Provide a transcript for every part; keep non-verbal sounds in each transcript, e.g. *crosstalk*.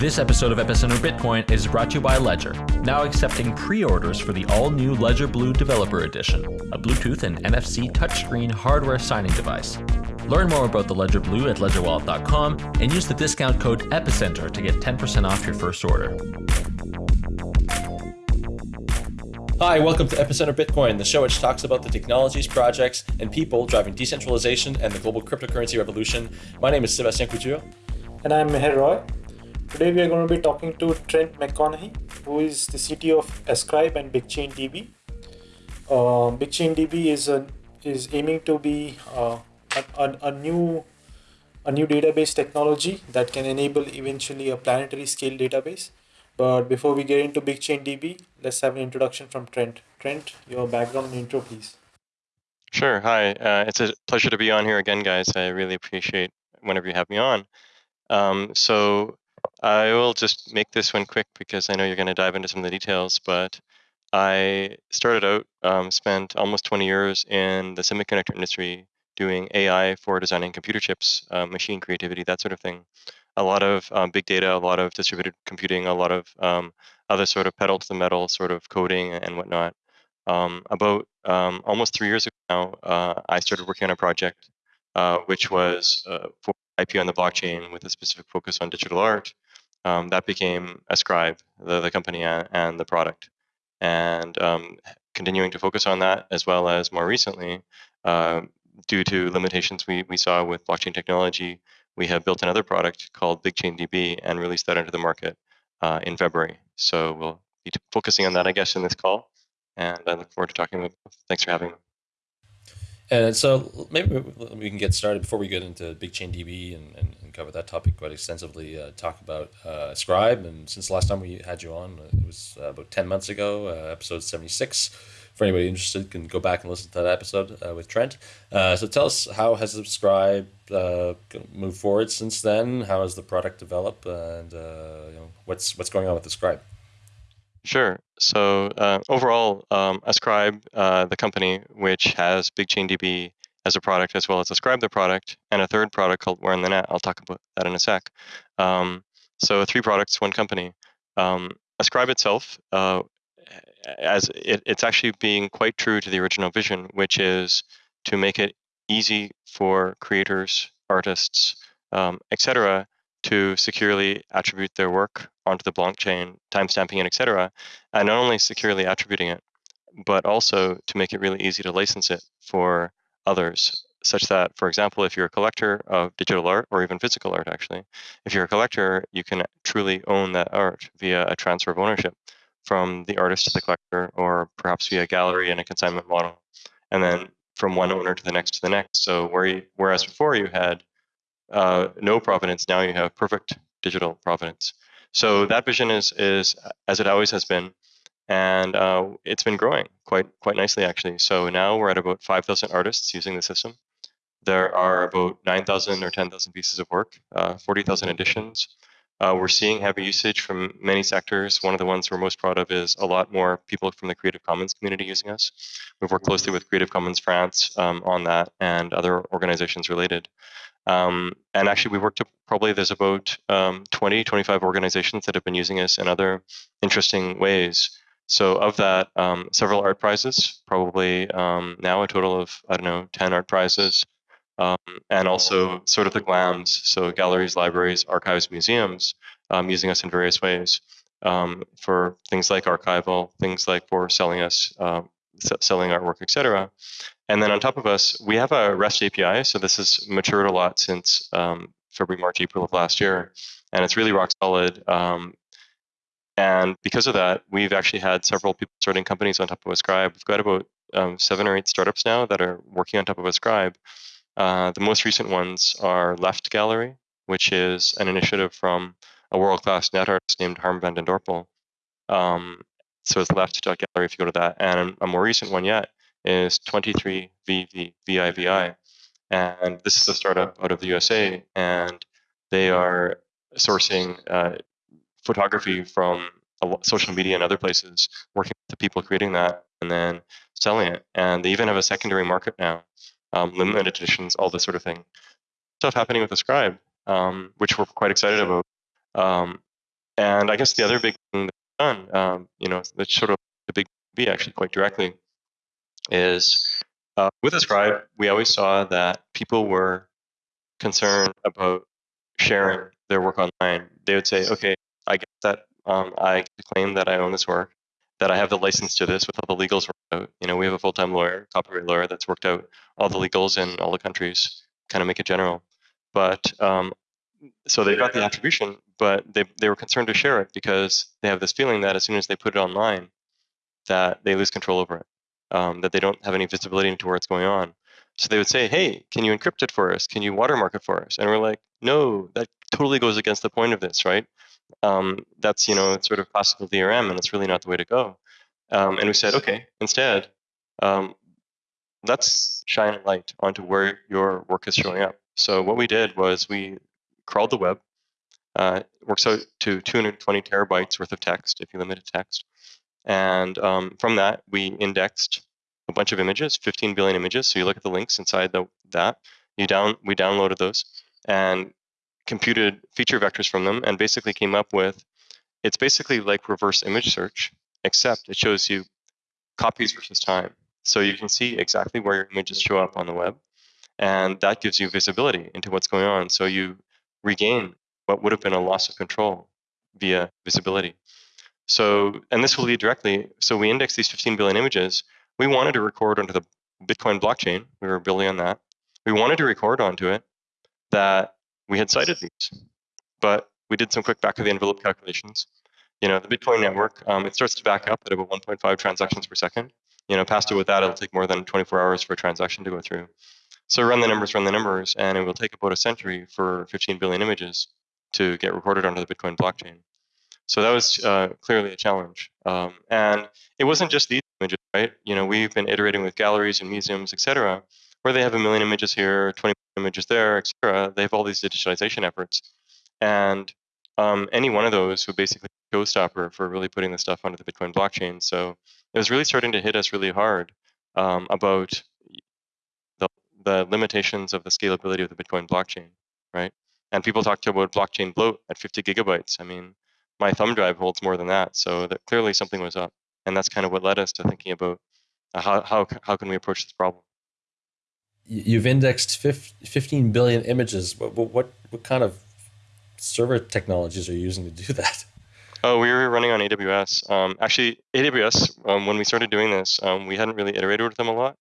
This episode of Epicenter Bitcoin is brought to you by Ledger, now accepting pre orders for the all new Ledger Blue Developer Edition, a Bluetooth and NFC touchscreen hardware signing device. Learn more about the Ledger Blue at ledgerwallet.com and use the discount code EPICENTER to get 10% off your first order. Hi, welcome to Epicenter Bitcoin, the show which talks about the technologies, projects, and people driving decentralization and the global cryptocurrency revolution. My name is Sebastien Couture. And I'm Meher Roy. Today we are going to be talking to Trent McConaghy, who is the CTO of Ascribe and BigchainDB. Uh, BigchainDB is a, is aiming to be uh, a, a, a new a new database technology that can enable eventually a planetary scale database but before we get into BigchainDB, let's have an introduction from Trent. Trent, your background intro, please. Sure. Hi. Uh, it's a pleasure to be on here again, guys. I really appreciate whenever you have me on. Um, so I will just make this one quick because I know you're going to dive into some of the details. But I started out, um, spent almost 20 years in the semiconductor industry doing AI for designing computer chips, uh, machine creativity, that sort of thing a lot of um, big data, a lot of distributed computing, a lot of um, other sort of pedal to the metal sort of coding and whatnot. Um, about um, almost three years ago now, uh, I started working on a project uh, which was uh, for IP on the blockchain with a specific focus on digital art. Um, that became Ascribe, the, the company and, the product. And um, continuing to focus on that as well as more recently, uh, due to limitations we, we saw with blockchain technology, we have built another product called BigchainDB and released that into the market uh, in February. So we'll be focusing on that, I guess, in this call. And I look forward to talking with you. Thanks for having me. And so maybe we can get started before we get into BigchainDB and, and, and cover that topic quite extensively. Uh, talk about uh, Ascribe. And since the last time we had you on, it was uh, about 10 months ago, uh, episode 76 for anybody interested, can go back and listen to that episode uh, with Trent. Uh, so tell us how has Ascribe moved forward since then? How has the product developed, and you know, what's what's going on with the Scribe? Sure. So uh, overall, um, Ascribe, uh, the company, which has BigchainDB as a product as well as Ascribe the product, and a third product called Where in the Net. I'll talk about that in a sec. Um, so three products, one company. Um, Ascribe itself uh, as it, it's actually being quite true to the original vision, which is to make it easy for creators, artists, um, etc., to securely attribute their work onto the blockchain, timestamping it, etc., and not only securely attributing it, but also to make it really easy to license it for others, such that, for example, if you're a collector of digital art or even physical art, actually, if you're a collector, you can truly own that art via a transfer of ownership from the artist to the collector, or perhaps via a gallery and a consignment model, and then from one owner to the next to the next. So where you, whereas before you had uh, no provenance, now you have perfect digital provenance. So that vision is is as it always has been, and uh, it's been growing quite quite nicely actually. So now we're at about 5,000 artists using the system. There are about 9,000 or 10,000 pieces of work, uh, 40,000 editions. Uh, we're seeing heavy usage from many sectors. One of the ones we're most proud of is a lot more people from the Creative Commons community using us. We've worked closely with Creative Commons France um, on that and other organizations related. Um, and actually, we worked to probably there's about um, 20, 25 organizations that have been using us in other interesting ways. So of that, um, several art prizes, probably um, now a total of, I don't know, 10 art prizes, um, and also sort of the GLAMs, so galleries, libraries, archives, museums, um, using us in various ways um, for things like archival, things like for selling us, uh, selling artwork, etc. And then on top of us, we have a REST API, so this has matured a lot since um, February, March, April of last year, and it's really rock solid. Um, and because of that, we've actually had several people starting companies on top of Ascribe. We've got about seven or eight startups now that are working on top of Ascribe. Uh, the most recent ones are Left Gallery, which is an initiative from a world-class net artist named Harm van den Dorpel. Um, so it's left.gallery if you go to that. And a more recent one yet is 23VIVI. And this is a startup out of the USA, and they are sourcing uh, photography from social media and other places, working with the people creating that, and then selling it. And they even have a secondary market now um, limited editions, all this sort of thing. Stuff happening with Ascribe, um, which we're quite excited about. Um, and I guess the other big thing that's done, um, you know, that's sort of the big B actually quite directly, is uh, with Ascribe, we always saw that people were concerned about sharing their work online. They would say, okay, I get that um, I claim that I own this work, that I have the license to this with all the legals worked out. You know, we have a full-time lawyer, copyright lawyer, that's worked out all the legals in all the countries, kind of make it general. But um, so they got the attribution, but they, they were concerned to share it because they have this feeling that as soon as they put it online, that they lose control over it, um, that they don't have any visibility into where it's going on. So they would say, hey, can you encrypt it for us? Can you watermark it for us? And we're like, no, that totally goes against the point of this, right? Um, that's, you know, it's sort of classical DRM, and it's really not the way to go. Um, and we said, okay, instead, um, let's shine a light onto where your work is showing up. So what we did was we crawled the web. Uh, works out to 220 terabytes worth of text if you limit it text. And um, from that, we indexed a bunch of images, 15 billion images. So you look at the links inside the, that. You down, we downloaded those and computed feature vectors from them, and basically came up with. It's basically like reverse image search, except it shows you copies versus time. So you can see exactly where your images show up on the web, and that gives you visibility into what's going on. So you regain what would have been a loss of control via visibility. So, and this will lead directly. So we index these 15 billion images. We wanted to record onto the Bitcoin blockchain. We were building on that. We wanted to record onto it that we had cited these, but we did some quick back of the envelope calculations. You know, the Bitcoin network, um, it starts to back up at about 1.5 transactions per second. You know, past it with that, it'll take more than 24 hours for a transaction to go through. So run the numbers, run the numbers, and it will take about a century for 15 billion images to get recorded onto the Bitcoin blockchain. So that was uh, clearly a challenge. Um, and it wasn't just these images, right? You know, we've been iterating with galleries and museums, et cetera, where they have a million images here, 20 images there, et cetera. They have all these digitalization efforts. And um, any one of those would basically showstopper for really putting the stuff onto the Bitcoin blockchain. So it was really starting to hit us really hard um, about the limitations of the scalability of the Bitcoin blockchain, right? And people talked about blockchain bloat at 50 gigabytes. I mean, my thumb drive holds more than that, so that clearly something was up, and that's kind of what led us to thinking about uh, how how how can we approach this problem. You've indexed 15 billion images. What what what kind of server technologies are you using to do *laughs* that? Oh, we were running on AWS. Um, actually, AWS, um, when we started doing this, um, we hadn't really iterated with them a lot.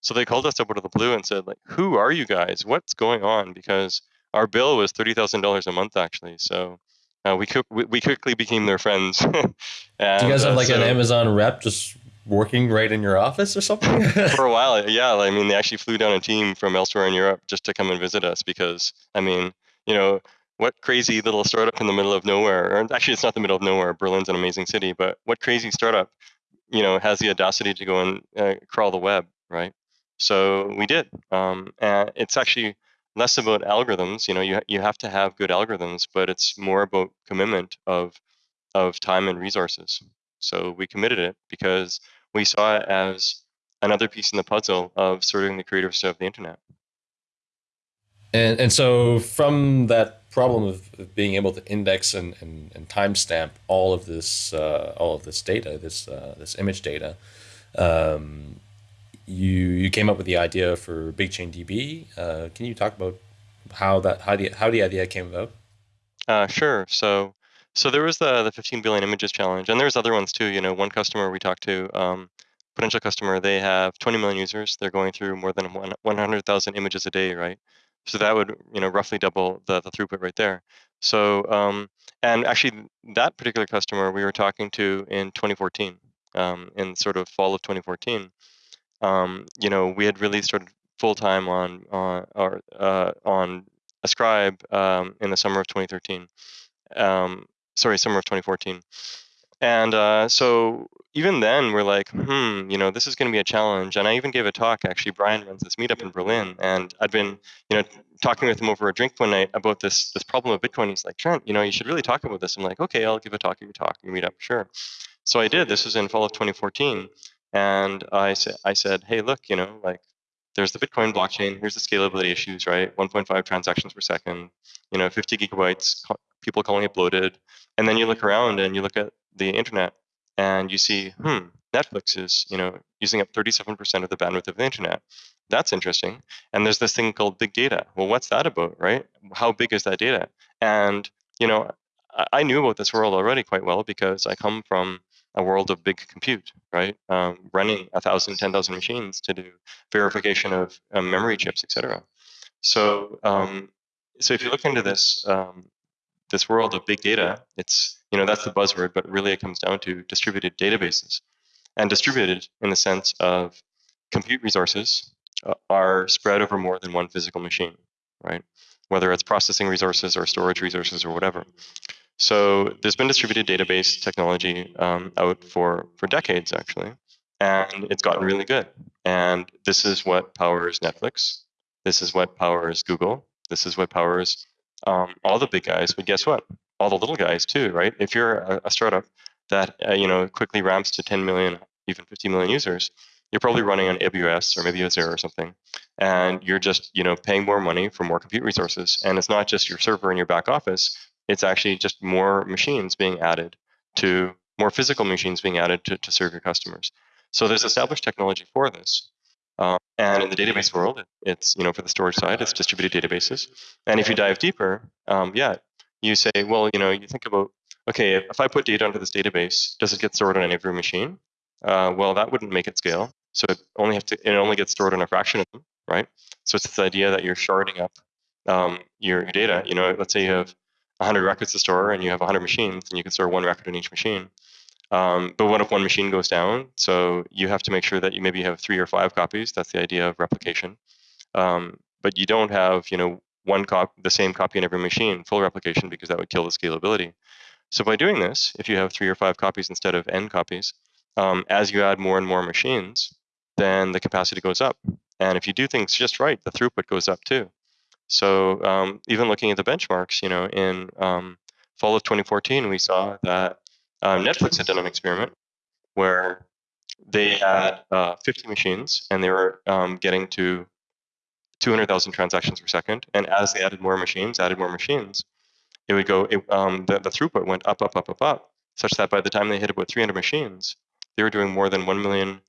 So they called us up out of the blue and said, like, who are you guys? What's going on? Because our bill was thirty thousand dollars a month actually. So uh, we, we, we quickly became their friends. and, *laughs* Do you guys have uh, like so, an Amazon rep just working right in your office or something? *laughs* for a *laughs* while, yeah. I mean, they actually flew down a team from elsewhere in Europe just to come and visit us because, I mean, you know, what crazy little startup in the middle of nowhere, or actually, it's not the middle of nowhere. Berlin's an amazing city, but what crazy startup, you know, has the audacity to go and uh, crawl the web, right? So we did. Um, and it's actually less about algorithms. You know, you you have to have good algorithms, but it's more about commitment of of time and resources. So we committed it because we saw it as another piece in the puzzle of serving the creators of the internet. And and so from that problem of, being able to index and, and, and timestamp all of this uh, all of this data, this uh, this image data, um, you you came up with the idea for BigchainDB. Uh, can you talk about how that how the how the idea came about? Uh, sure. So so there was the the 15 billion images challenge, and there's other ones too. You know, one customer we talked to, um, potential customer, they have 20 million users. They're going through more than 100,000 images a day, right? So that would you know roughly double the, the throughput right there. So um, and actually that particular customer we were talking to in 2014, um, in sort of fall of 2014 um, you know, we had really started full time on on or uh, on Ascribe um, in the summer of 2013. Um, sorry, summer of 2014. And uh, so even then, we're like, hmm, you know, this is going to be a challenge. And I even gave a talk. Actually, Brian runs this meetup in Berlin, and I'd been, you know, talking with him over a drink one night about this this problem of Bitcoin. He's like, Trent, you know, you should really talk about this. I'm like, okay, I'll give a talk. Give a talk. You meet up, sure. So I did. This was in fall of 2014, and I said, I said, hey, look, you know, like there's the Bitcoin blockchain. Here's the scalability issues, right? 1.5 transactions per second, you know, 50 gigabytes, people calling it bloated. And then you look around and you look at the internet and you see, hmm, Netflix is, you know, using up 37% of the bandwidth of the internet. That's interesting. And there's this thing called big data. Well, what's that about, right? How big is that data? And, you know, I knew about this world already quite well because I come from a world of big compute, right? Um, running a thousand, ten thousand machines to do verification of um, memory chips, etc. So, um, so if you look into this um, this world of big data, it's you know that's the buzzword, but really it comes down to distributed databases, and distributed in the sense of compute resources uh, are spread over more than one physical machine, right? Whether it's processing resources or storage resources or whatever. So there's been distributed database technology um, out for, for decades, actually, and it's gotten really good. And this is what powers Netflix. This is what powers Google. This is what powers um, all the big guys. But guess what? All the little guys too, right? If you're a, a startup that uh, you know quickly ramps to 10 million, even 50 million users, you're probably running on AWS or maybe Azure or something, and you're just you know paying more money for more compute resources. And it's not just your server in your back office; it's actually just more machines being added to more physical machines being added to, to serve your customers. So there's established technology for this. Um, and in the database world, it's, you know, for the storage side, it's distributed databases. And if you dive deeper, um, yeah, you say, well, you know, you think about, okay, if I put data into this database, does it get stored on every machine? Uh, well, that wouldn't make it scale. So it only have to, it only gets stored on a fraction of them, right? So it's this idea that you're sharding up um, your, your data. You know, let's say you have 100 records to store and you have 100 machines and you can store one record in each machine. Um, but what if one machine goes down? So you have to make sure that you maybe have three or five copies. That's the idea of replication. Um, but you don't have, you know, one cop the same copy in every machine, full replication, because that would kill the scalability. So by doing this, if you have three or five copies instead of n copies, um, as you add more and more machines, then the capacity goes up. And if you do things just right, the throughput goes up too. So um, even looking at the benchmarks, you know, in um, fall of 2014, we saw that um, Netflix had done an experiment where they had uh, 50 machines and they were um, getting to 200,000 transactions per second. And as they added more machines, added more machines, it would go, it, um, the, the throughput went up, up, up, up, up, such that by the time they hit about 300 machines, they were doing more than 1 million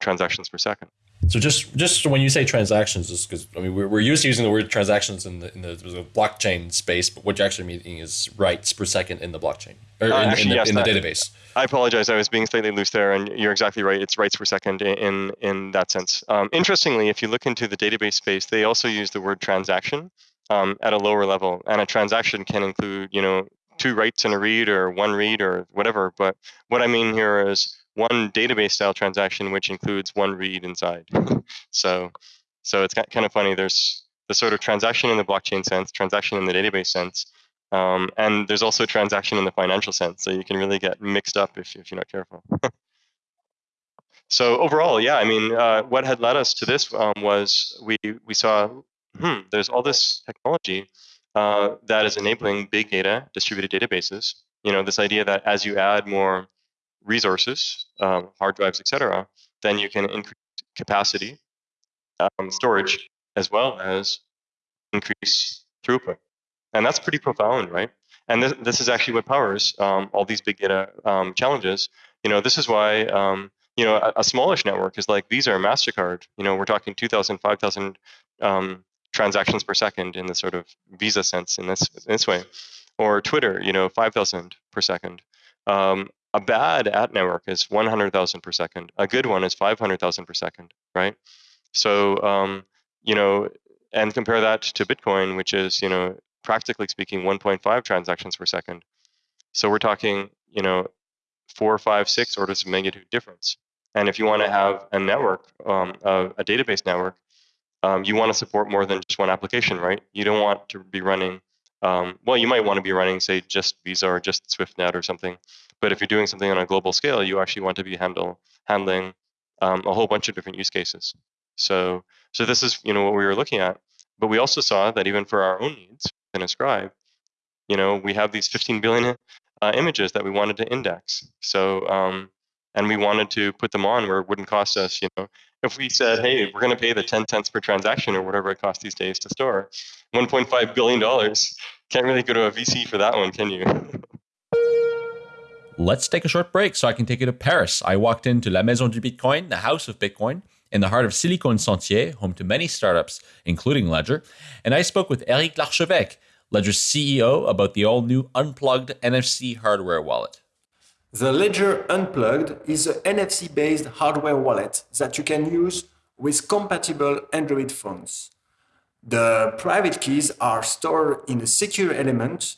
transactions per second. So just just when you say transactions, just because I mean we're, we're used to using the word transactions in the in the, the, blockchain space, but what you're actually meaning is writes per second in the blockchain or uh, in, actually, in, the, yes, in the database. I apologize. I was being slightly loose there, and you're exactly right. It's writes per second in in that sense. Um, interestingly, if you look into the database space, they also use the word transaction um, at a lower level, and a transaction can include you know two writes and a read or one read or whatever. But what I mean here is one database style transaction which includes one read inside. *laughs* so, so it's kind of funny. There's the sort of transaction in the blockchain sense, transaction in the database sense, um, and there's also transaction in the financial sense. So you can really get mixed up if, if you're not careful. *laughs* so overall, yeah, I mean, uh, what had led us to this um, was we we saw, hmm, there's all this technology uh, that is enabling big data, distributed databases. You know, this idea that as you add more resources, um, hard drives, etc., then you can increase capacity, um, storage, as well as increase throughput. And that's pretty profound, right? And this, this is actually what powers um, all these big data um, challenges. You know, this is why um, you know a, a, smallish network is like Visa or Mastercard. You know, we're talking 2,000, 5,000 um, transactions per second in the sort of Visa sense in this in this way, or Twitter. You know, 5,000 per second. Um, a bad at network is 100,000 per second. A good one is 500,000 per second, right? So, um, you know, and compare that to Bitcoin, which is, you know, practically speaking, 1.5 transactions per second. So we're talking, you know, four, five, six orders of magnitude difference. And if you want to have a network, um, a, a, database network, um, you want to support more than just one application, right? You don't want to be running, um, well, you might want to be running, say, just Visa or just SwiftNet or something. But if you're doing something on a global scale, you actually want to be handle handling um, a whole bunch of different use cases. So so this is you know what we were looking at. But we also saw that even for our own needs in Ascribe, you know, we have these 15 billion uh, images that we wanted to index. So um, and we wanted to put them on where it wouldn't cost us, you know, if we said, hey, we're going to pay the 10 cents per transaction or whatever it costs these days to store, $1.5 billion, can't really go to a VC for that one, can you? Let's take a short break so I can take you to Paris. I walked into La Maison du Bitcoin, the house of Bitcoin, in the heart of Silicon Sentier, home to many startups, including Ledger, and I spoke with Eric Larchevêque, Ledger's CEO, about the all new unplugged NFC hardware wallet. The Ledger Unplugged is an NFC based hardware wallet that you can use with compatible Android phones. The private keys are stored in a secure element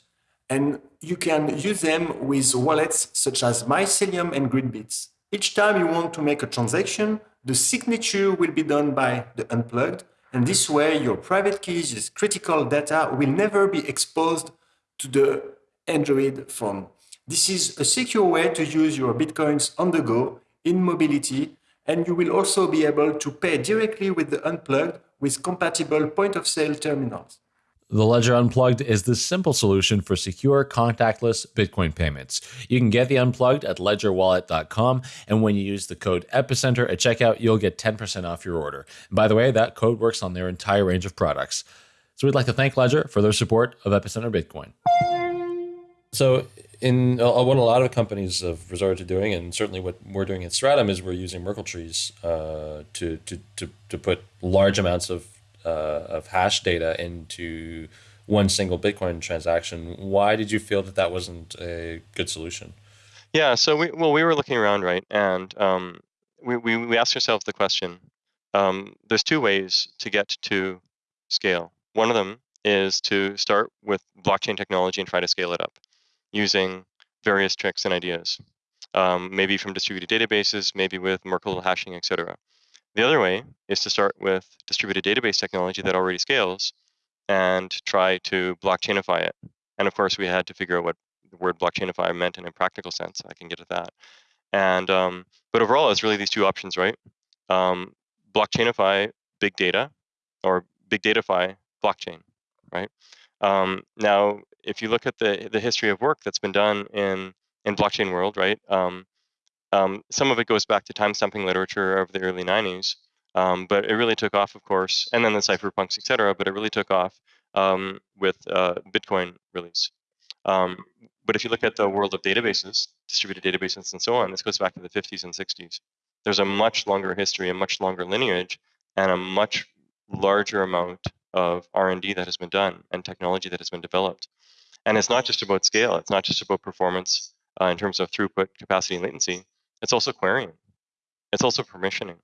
and you can use them with wallets such as Mycelium and GreenBits. Each time you want to make a transaction, the signature will be done by the unplugged, and this way your private keys' critical data will never be exposed to the Android phone. This is a secure way to use your Bitcoins on the go, in mobility, and you will also be able to pay directly with the unplugged with compatible point of sale terminals. The Ledger Unplugged is the simple solution for secure, contactless Bitcoin payments. You can get the Unplugged at ledgerwallet.com, and when you use the code EPICENTER at checkout, you'll get 10% off your order. And by the way, that code works on their entire range of products. So we'd like to thank Ledger for their support of Epicenter Bitcoin. So, in uh, what a lot of companies have resorted to doing, and certainly what we're doing at Stratumn, is we're using Merkle trees uh, to, to, to, to put large amounts of uh, of hash data into one single Bitcoin transaction. Why did you feel that that wasn't a good solution? Yeah, so we well we were looking around, right, and um, we, we we asked ourselves the question. Um, there's two ways to get to scale. One of them is to start with blockchain technology and try to scale it up using various tricks and ideas, um, maybe from distributed databases, maybe with Merkle hashing, etc. The other way is to start with distributed database technology that already scales and try to blockchainify it. And of course, we had to figure out what the word blockchainify meant in a practical sense. I can get to that. And um, but overall, it's really these two options, right? Um, blockchainify big data, or big datafy blockchain, right? Um, now, if you look at the the history of work that's been done in in blockchain world, right? Um, um, some of it goes back to timestamping literature of the early 90s, um, but it really took off, of course, and then the cypherpunks, et cetera, but it really took off um, with uh, Bitcoin release. Um, but if you look at the world of databases, distributed databases and so on, this goes back to the 50s and 60s. There's a much longer history, a much longer lineage, and a much larger amount of R&D that has been done and technology that has been developed. And it's not just about scale. It's not just about performance uh, in terms of throughput, capacity, and latency. It's also querying. It's also permissioning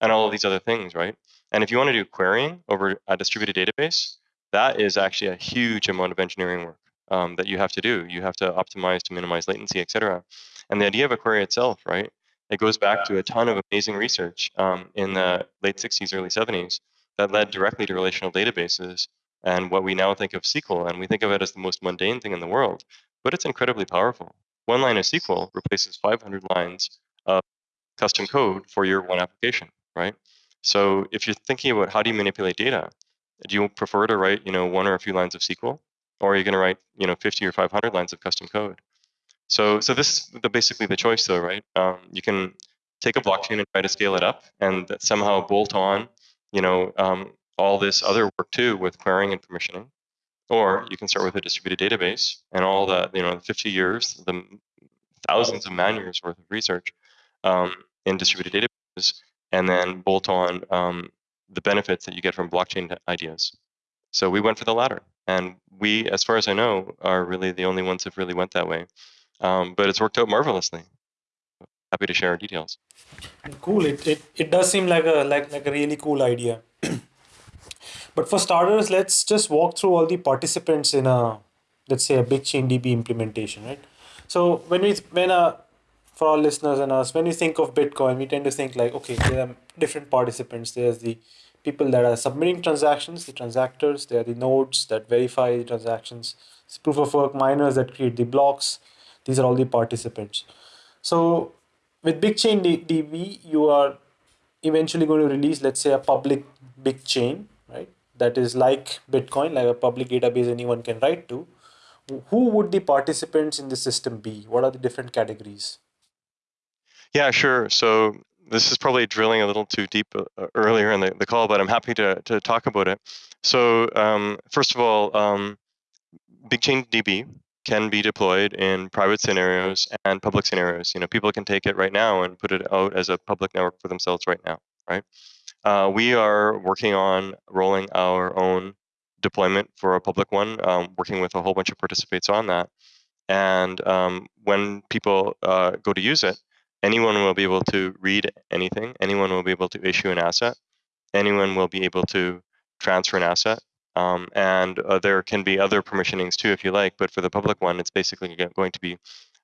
and all of these other things, right? And if you want to do querying over a distributed database, that is actually a huge amount of engineering work um, that you have to do. You have to optimize to minimize latency, et cetera. And the idea of a query itself, right? It goes back to a ton of amazing research um, in the late 60s, early 70s that led directly to relational databases and what we now think of SQL. And we think of it as the most mundane thing in the world, but it's incredibly powerful. One line of SQL replaces 500 lines of custom code for your one application, right? So if you're thinking about how do you manipulate data, do you prefer to write, you know, one or a few lines of SQL, or are you going to write, you know, 50 or 500 lines of custom code? So, so this is the, basically the choice, though, right? Um, you can take a blockchain and try to scale it up, and somehow bolt on, you know, um, all this other work too with querying and permissioning, or you can start with a distributed database and all the, you know, 50 years, the thousands of man years worth of research um, in distributed databases, and then bolt on um, the benefits that you get from blockchain ideas. So we went for the latter, and we, as far as I know, are really the only ones that really went that way. Um, but it's worked out marvelously. Happy to share details. Cool. It, it it does seem like a like like a really cool idea. *clears throat* but for starters, let's just walk through all the participants in a let's say a BigchainDB implementation, right? So when we when a for our listeners and us, when we think of Bitcoin, we tend to think like, okay, there are different participants. There's the people that are submitting transactions, the transactors, there are the nodes that verify the transactions, it's proof of work miners that create the blocks. These are all the participants. So with BigchainDB, you are eventually going to release, let's say, a public big chain? That is like Bitcoin, like a public database anyone can write to who would the participants in the system be? What are the different categories? Yeah, sure. So this is probably drilling a little too deep uh, uh, earlier in the, the call, but I'm happy to, to talk about it. So um, first of all, um, BigchainDB can be deployed in private scenarios and public scenarios. You know, people can take it right now and put it out as a public network for themselves right now, right? Uh, we are working on rolling our own deployment for a public one, um, working with a whole bunch of participants on that. And um, when people uh, go to use it, anyone will be able to read anything. Anyone will be able to issue an asset. Anyone will be able to transfer an asset. Um, and uh, there can be other permissionings too, if you like. But for the public one, it's basically going to be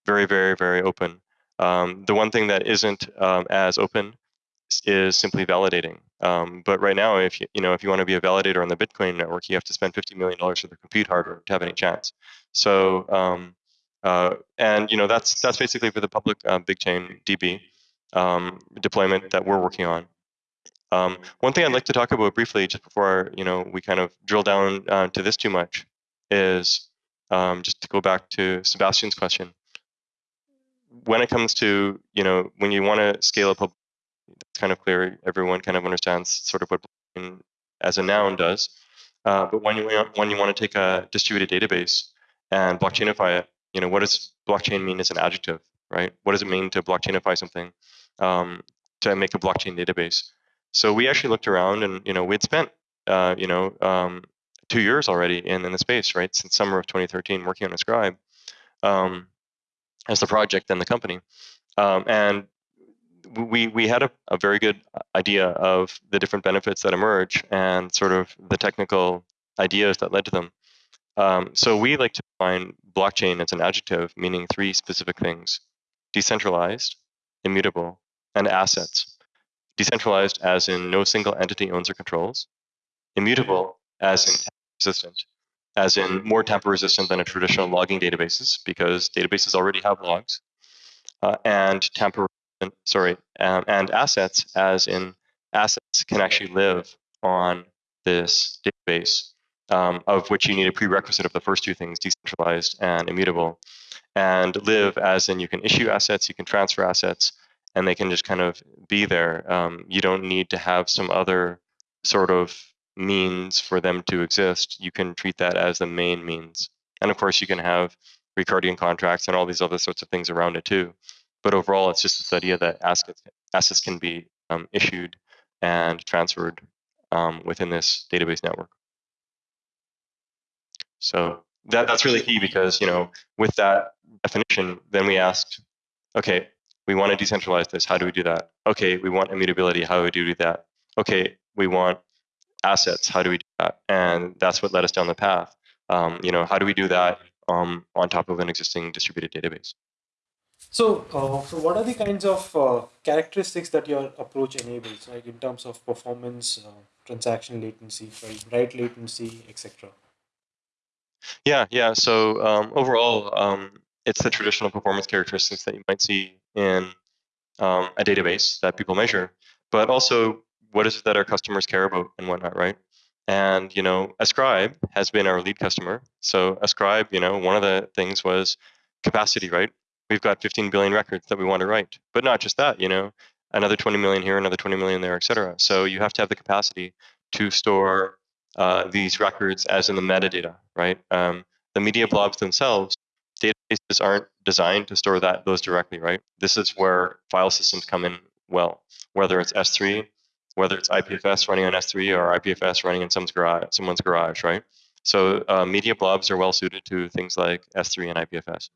very, very, very open. Um, the one thing that isn't um, as open is simply validating. Um, but right now, if you you know if you want to be a validator on the Bitcoin network, you have to spend fifty million dollars for the compute hardware to have any chance. So um, uh, and you know that's that's basically for the public uh, BigchainDB um, deployment that we're working on. Um, one thing I'd like to talk about briefly, just before you know we kind of drill down uh, to this too much, is um, just to go back to Sebastien's question. When it comes to you know when you want to scale up, it's kind of clear. Everyone kind of understands sort of what as a noun does. Uh, but when you when you want to take a distributed database and blockchainify it, you know, what does blockchain mean as an adjective, right? What does it mean to blockchainify something um, to make a blockchain database? So we actually looked around and, you know, we'd spent, uh, you know, um, two years already in, in the space, right? Since summer of 2013 working on Ascribe um, as the project and the company. Um, and we, we had a, a very good idea of the different benefits that emerge and sort of the technical ideas that led to them. Um, so we like to define blockchain as an adjective meaning three specific things decentralized, immutable, and assets. Decentralized as in no single entity owns or controls, immutable as in resistant, as in more tamper resistant than a traditional logging databases because databases already have logs, uh, and tamper sorry, um, and assets as in assets can actually live on this database um, of which you need a prerequisite of the first two things, decentralized and immutable. And live as in you can issue assets, you can transfer assets, and they can just kind of be there. Um, you don't need to have some other sort of means for them to exist. You can treat that as the main means. And of course, you can have Ricardian contracts and all these other sorts of things around it too. But overall, it's just this idea that assets, assets can be um, issued and transferred um, within this database network. So that, that's really key because, you know, with that definition, then we asked, okay, we want to decentralize this. How do we do that? Okay, we want immutability. How do we do that? Okay, we want assets. How do we do that? And that's what led us down the path. Um, you know, how do we do that um, on top of an existing distributed database? So, uh, so what are the kinds of uh, characteristics that your approach enables, like in terms of performance, uh, transaction latency, write latency, etc.? Yeah, yeah. So um, overall, um, it's the traditional performance characteristics that you might see in um, a database that people measure, but also what is it that our customers care about and whatnot, right? And you know, Ascribe has been our lead customer. So Ascribe, you know, one of the things was capacity, right? We've got 15 billion records that we want to write, but not just that, you know, another 20 million here, another 20 million there, et cetera. So you have to have the capacity to store uh, these records as in the metadata, right? Um, the media blobs themselves, databases aren't designed to store that those directly, right? This is where file systems come in well, whether it's S3, whether it's IPFS running on S3 or IPFS running in someone's garage, someone's garage right? So uh, media blobs are well suited to things like S3 and IPFS.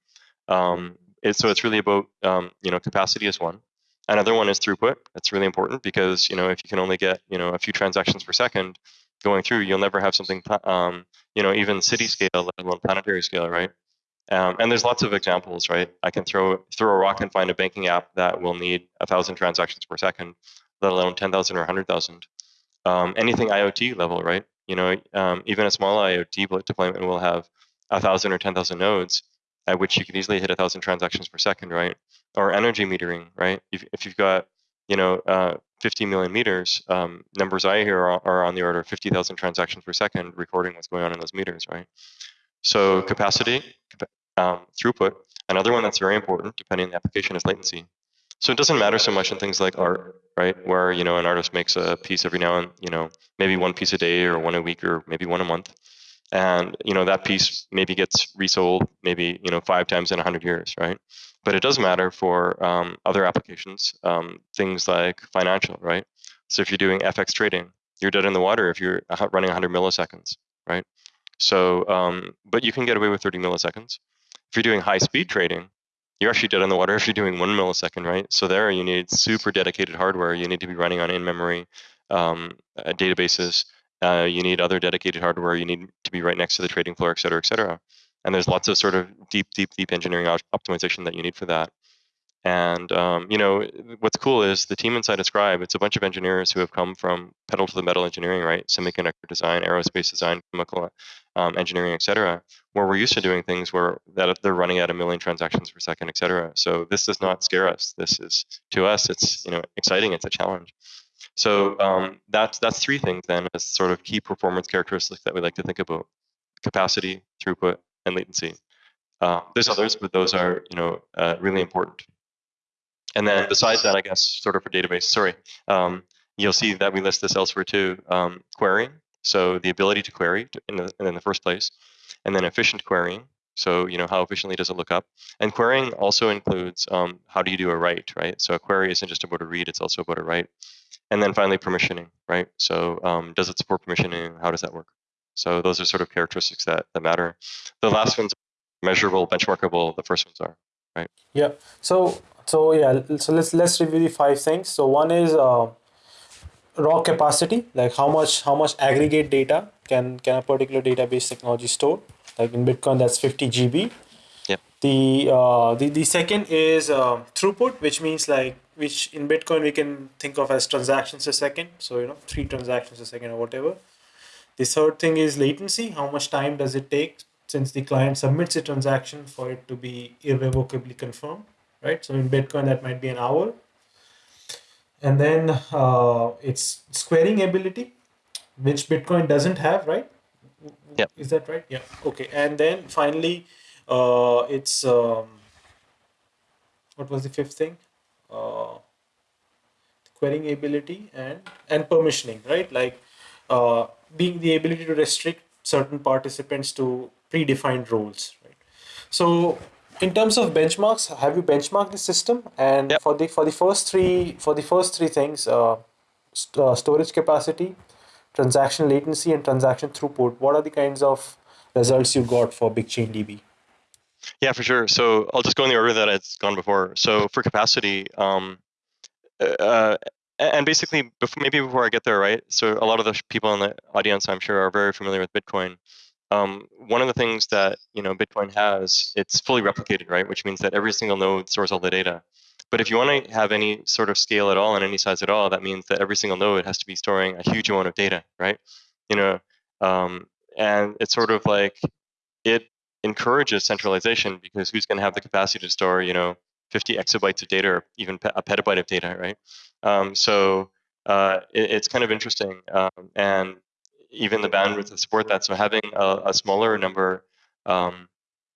Um, it, so it's really about um, you know capacity is one. Another one is throughput. That's really important because you know if you can only get you know a few transactions per second, going through, you'll never have something, um, you know, even city scale, let alone planetary scale, right? Um, and there's lots of examples, right? I can throw throw a rock and find a banking app that will need a thousand transactions per second, let alone ten thousand or hundred thousand. Um, anything IoT level, right? You know, um, even a small IoT deployment will have a thousand or ten thousand nodes, at which you could easily hit a thousand transactions per second, right? Or energy metering, right? If, if you've got you know, uh, 50 million meters, um, numbers I hear are, are, on the order of 50,000 transactions per second, recording what's going on in those meters, right? So capacity, um, throughput. Another one that's very important, depending on the application, is latency. So it doesn't matter so much in things like art, right? Where you know an artist makes a piece every now and you know maybe one piece a day or one a week or maybe one a month, and you know that piece maybe gets resold maybe you know five times in a hundred years, right? But it does matter for um, other applications, um, things like financial, right? So if you're doing FX trading, you're dead in the water if you're running 100 milliseconds, right? So, um, but you can get away with 30 milliseconds. If you're doing high speed trading, you're actually dead in the water if you're doing one millisecond, right? So there you need super dedicated hardware. You need to be running on in-memory um, uh, databases. Uh, you need other dedicated hardware. You need to be right next to the trading floor, et cetera, et cetera. And there's lots of sort of deep, deep, deep engineering optimization that you need for that. And um, you know what's cool is the team inside Ascribe. It's a bunch of engineers who have come from pedal to the metal engineering, right? Semiconductor design, aerospace design, chemical um, engineering, et cetera. Where we're used to doing things where that they're running at a million transactions per second, et cetera. So this does not scare us. This is to us, it's you know exciting. It's a challenge. So um, that's that's three things then as sort of key performance characteristics that we like to think about: capacity, throughput, and latency. Uh, there's others, but those are you know uh, really important. And then besides that, I guess, sort of for database, sorry, um, you'll see that we list this elsewhere too. Um, querying, so the ability to query in the, in the first place, and then efficient querying. So you know how efficiently does it look up? And querying also includes um, how do you do a write, right? So a query isn't just about a read; it's also about a write. And then finally, permissioning, right? So um, does it support permissioning? How does that work? So those are sort of characteristics that, that matter. The last ones measurable, benchmarkable. The first ones are right. Yeah. So so yeah, so let's let's review the five things. So one is uh, raw capacity, like how much how much aggregate data can can a particular database technology store. Like in Bitcoin, that's 50 GB. Yep. The uh, the the second is uh, throughput, which means like which in Bitcoin we can think of as transactions a second. So you know three transactions a second or whatever. The third thing is latency. How much time does it take since the client submits a transaction for it to be irrevocably confirmed? right? So in Bitcoin, that might be an hour. And then uh, it's querying ability, which Bitcoin doesn't have, right? Yeah. Is that right? Yeah. Okay. And then finally, uh, it's um, what was the fifth thing? Uh, querying ability and and permissioning, right? Like uh, being the ability to restrict certain participants to predefined roles, right? So in terms of benchmarks, have you benchmarked the system? And yep. for the for the first three for the first three things, uh, st- uh, storage capacity, transaction latency, and transaction throughput, what are the kinds of results you got for BigchainDB? Yeah, for sure. So I'll just go in the order that it's gone before. So for capacity, um, uh, and basically, before, maybe before I get there, right? So a lot of the people in the audience, I'm sure, are very familiar with Bitcoin. Um, one of the things that you know Bitcoin has, it's fully replicated, right? Which means that every single node stores all the data. But if you want to have any sort of scale at all and any size at all, that means that every single node has to be storing a huge amount of data, right? You know, um, and it's sort of like it encourages centralization because who's going to have the capacity to store, you know, 50 exabytes of data or even a petabyte of data, right? Um, so uh, it, it's kind of interesting, um, and even the bandwidth to support that. So having a, a smaller number um,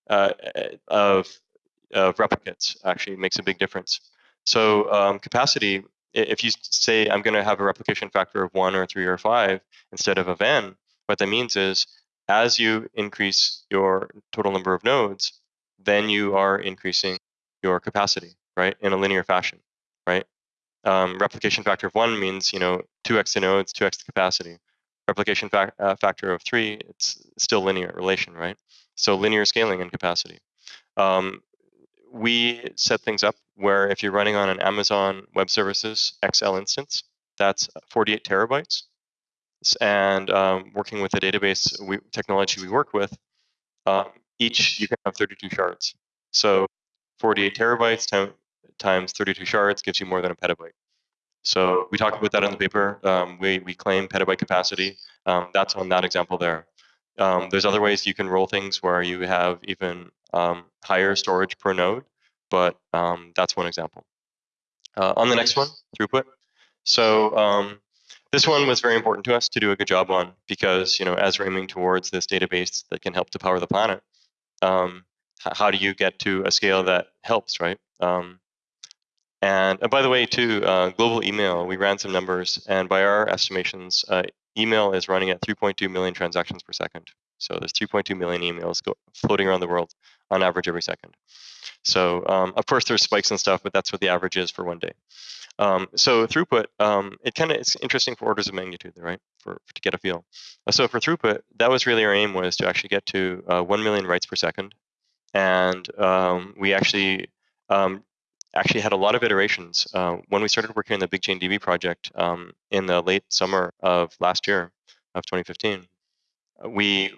uh, of, of replicates actually makes a big difference. So um, capacity, if you say I'm going to have a replication factor of one or three or five instead of of n, what that means is as you increase your total number of nodes, then you are increasing your capacity, right, in a linear fashion, right? Um, replication factor of one means you know 2x the nodes, 2x the capacity replication uh, factor of three, it's still linear relation, right? So linear scaling and capacity. Um, we set things up where if you're running on an Amazon Web Services XL instance, that's 48 terabytes. And um, working with the database we, technology we work with, um, each you can have 32 shards. So 48 terabytes times 32 shards gives you more than a petabyte. So we talk about that in the paper. Um, we, we claim petabyte capacity. Um, that's on that example there. Um, there's other ways you can roll things where you have even um, higher storage per node, but um, that's one example. Uh, on the next one, throughput. So um, this one was very important to us to do a good job on because you know as we're aiming towards this database that can help to power the planet, how do you get to a scale that helps, right? And, by the way, too, uh, global email, we ran some numbers, and by our estimations, uh, email is running at 3.2 million transactions per second. So there's 3.2 million emails go, floating around the world on average every second. So um, of course there's spikes and stuff, but that's what the average is for one day. Um, so throughput, um, it kind of it's interesting for orders of magnitude, right? For, for, to get a feel. So for throughput, that was really our aim was to actually get to uh, one million writes per second, and um, we actually um, actually had a lot of iterations. Uh, when we started working on the BigchainDB project um, in the late summer of last year, of 2015, we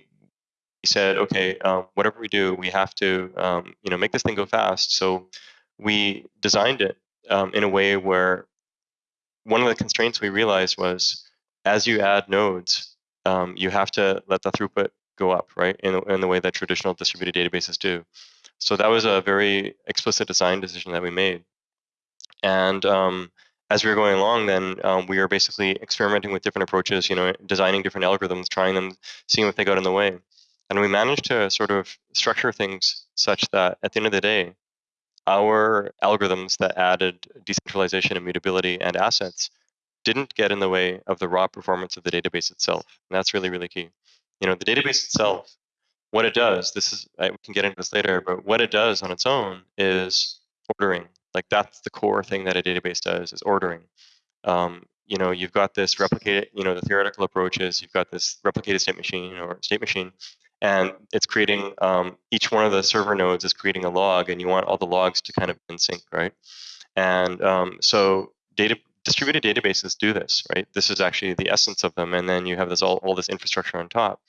said, okay, um, whatever we do, we have to, um, you know, make this thing go fast. So we designed it um, in a way where one of the constraints we realized was, as you add nodes, um, you have to let the throughput go up, right, in, in the way that traditional distributed databases do. So that was a very explicit design decision that we made. And um, as we were going along, then um, we were basically experimenting with different approaches, you know, designing different algorithms, trying them, seeing if they got in the way. And we managed to sort of structure things such that at the end of the day, our algorithms that added decentralization, immutability, and assets didn't get in the way of the raw performance of the database itself. And that's really, really key. You know, the database itself what it does, this is, I, we can get into this later, but what it does on its own is ordering. Like that's the core thing that a database does is ordering. Um, you know, you've got this replicated, you know, the theoretical approach is you've got this replicated state machine or state machine, and it's creating, um, each one of the server nodes is creating a log, and you want all the logs to kind of in sync, right? And um, so data, distributed databases do this, right? This is actually the essence of them, and then you have this all, all this infrastructure on top.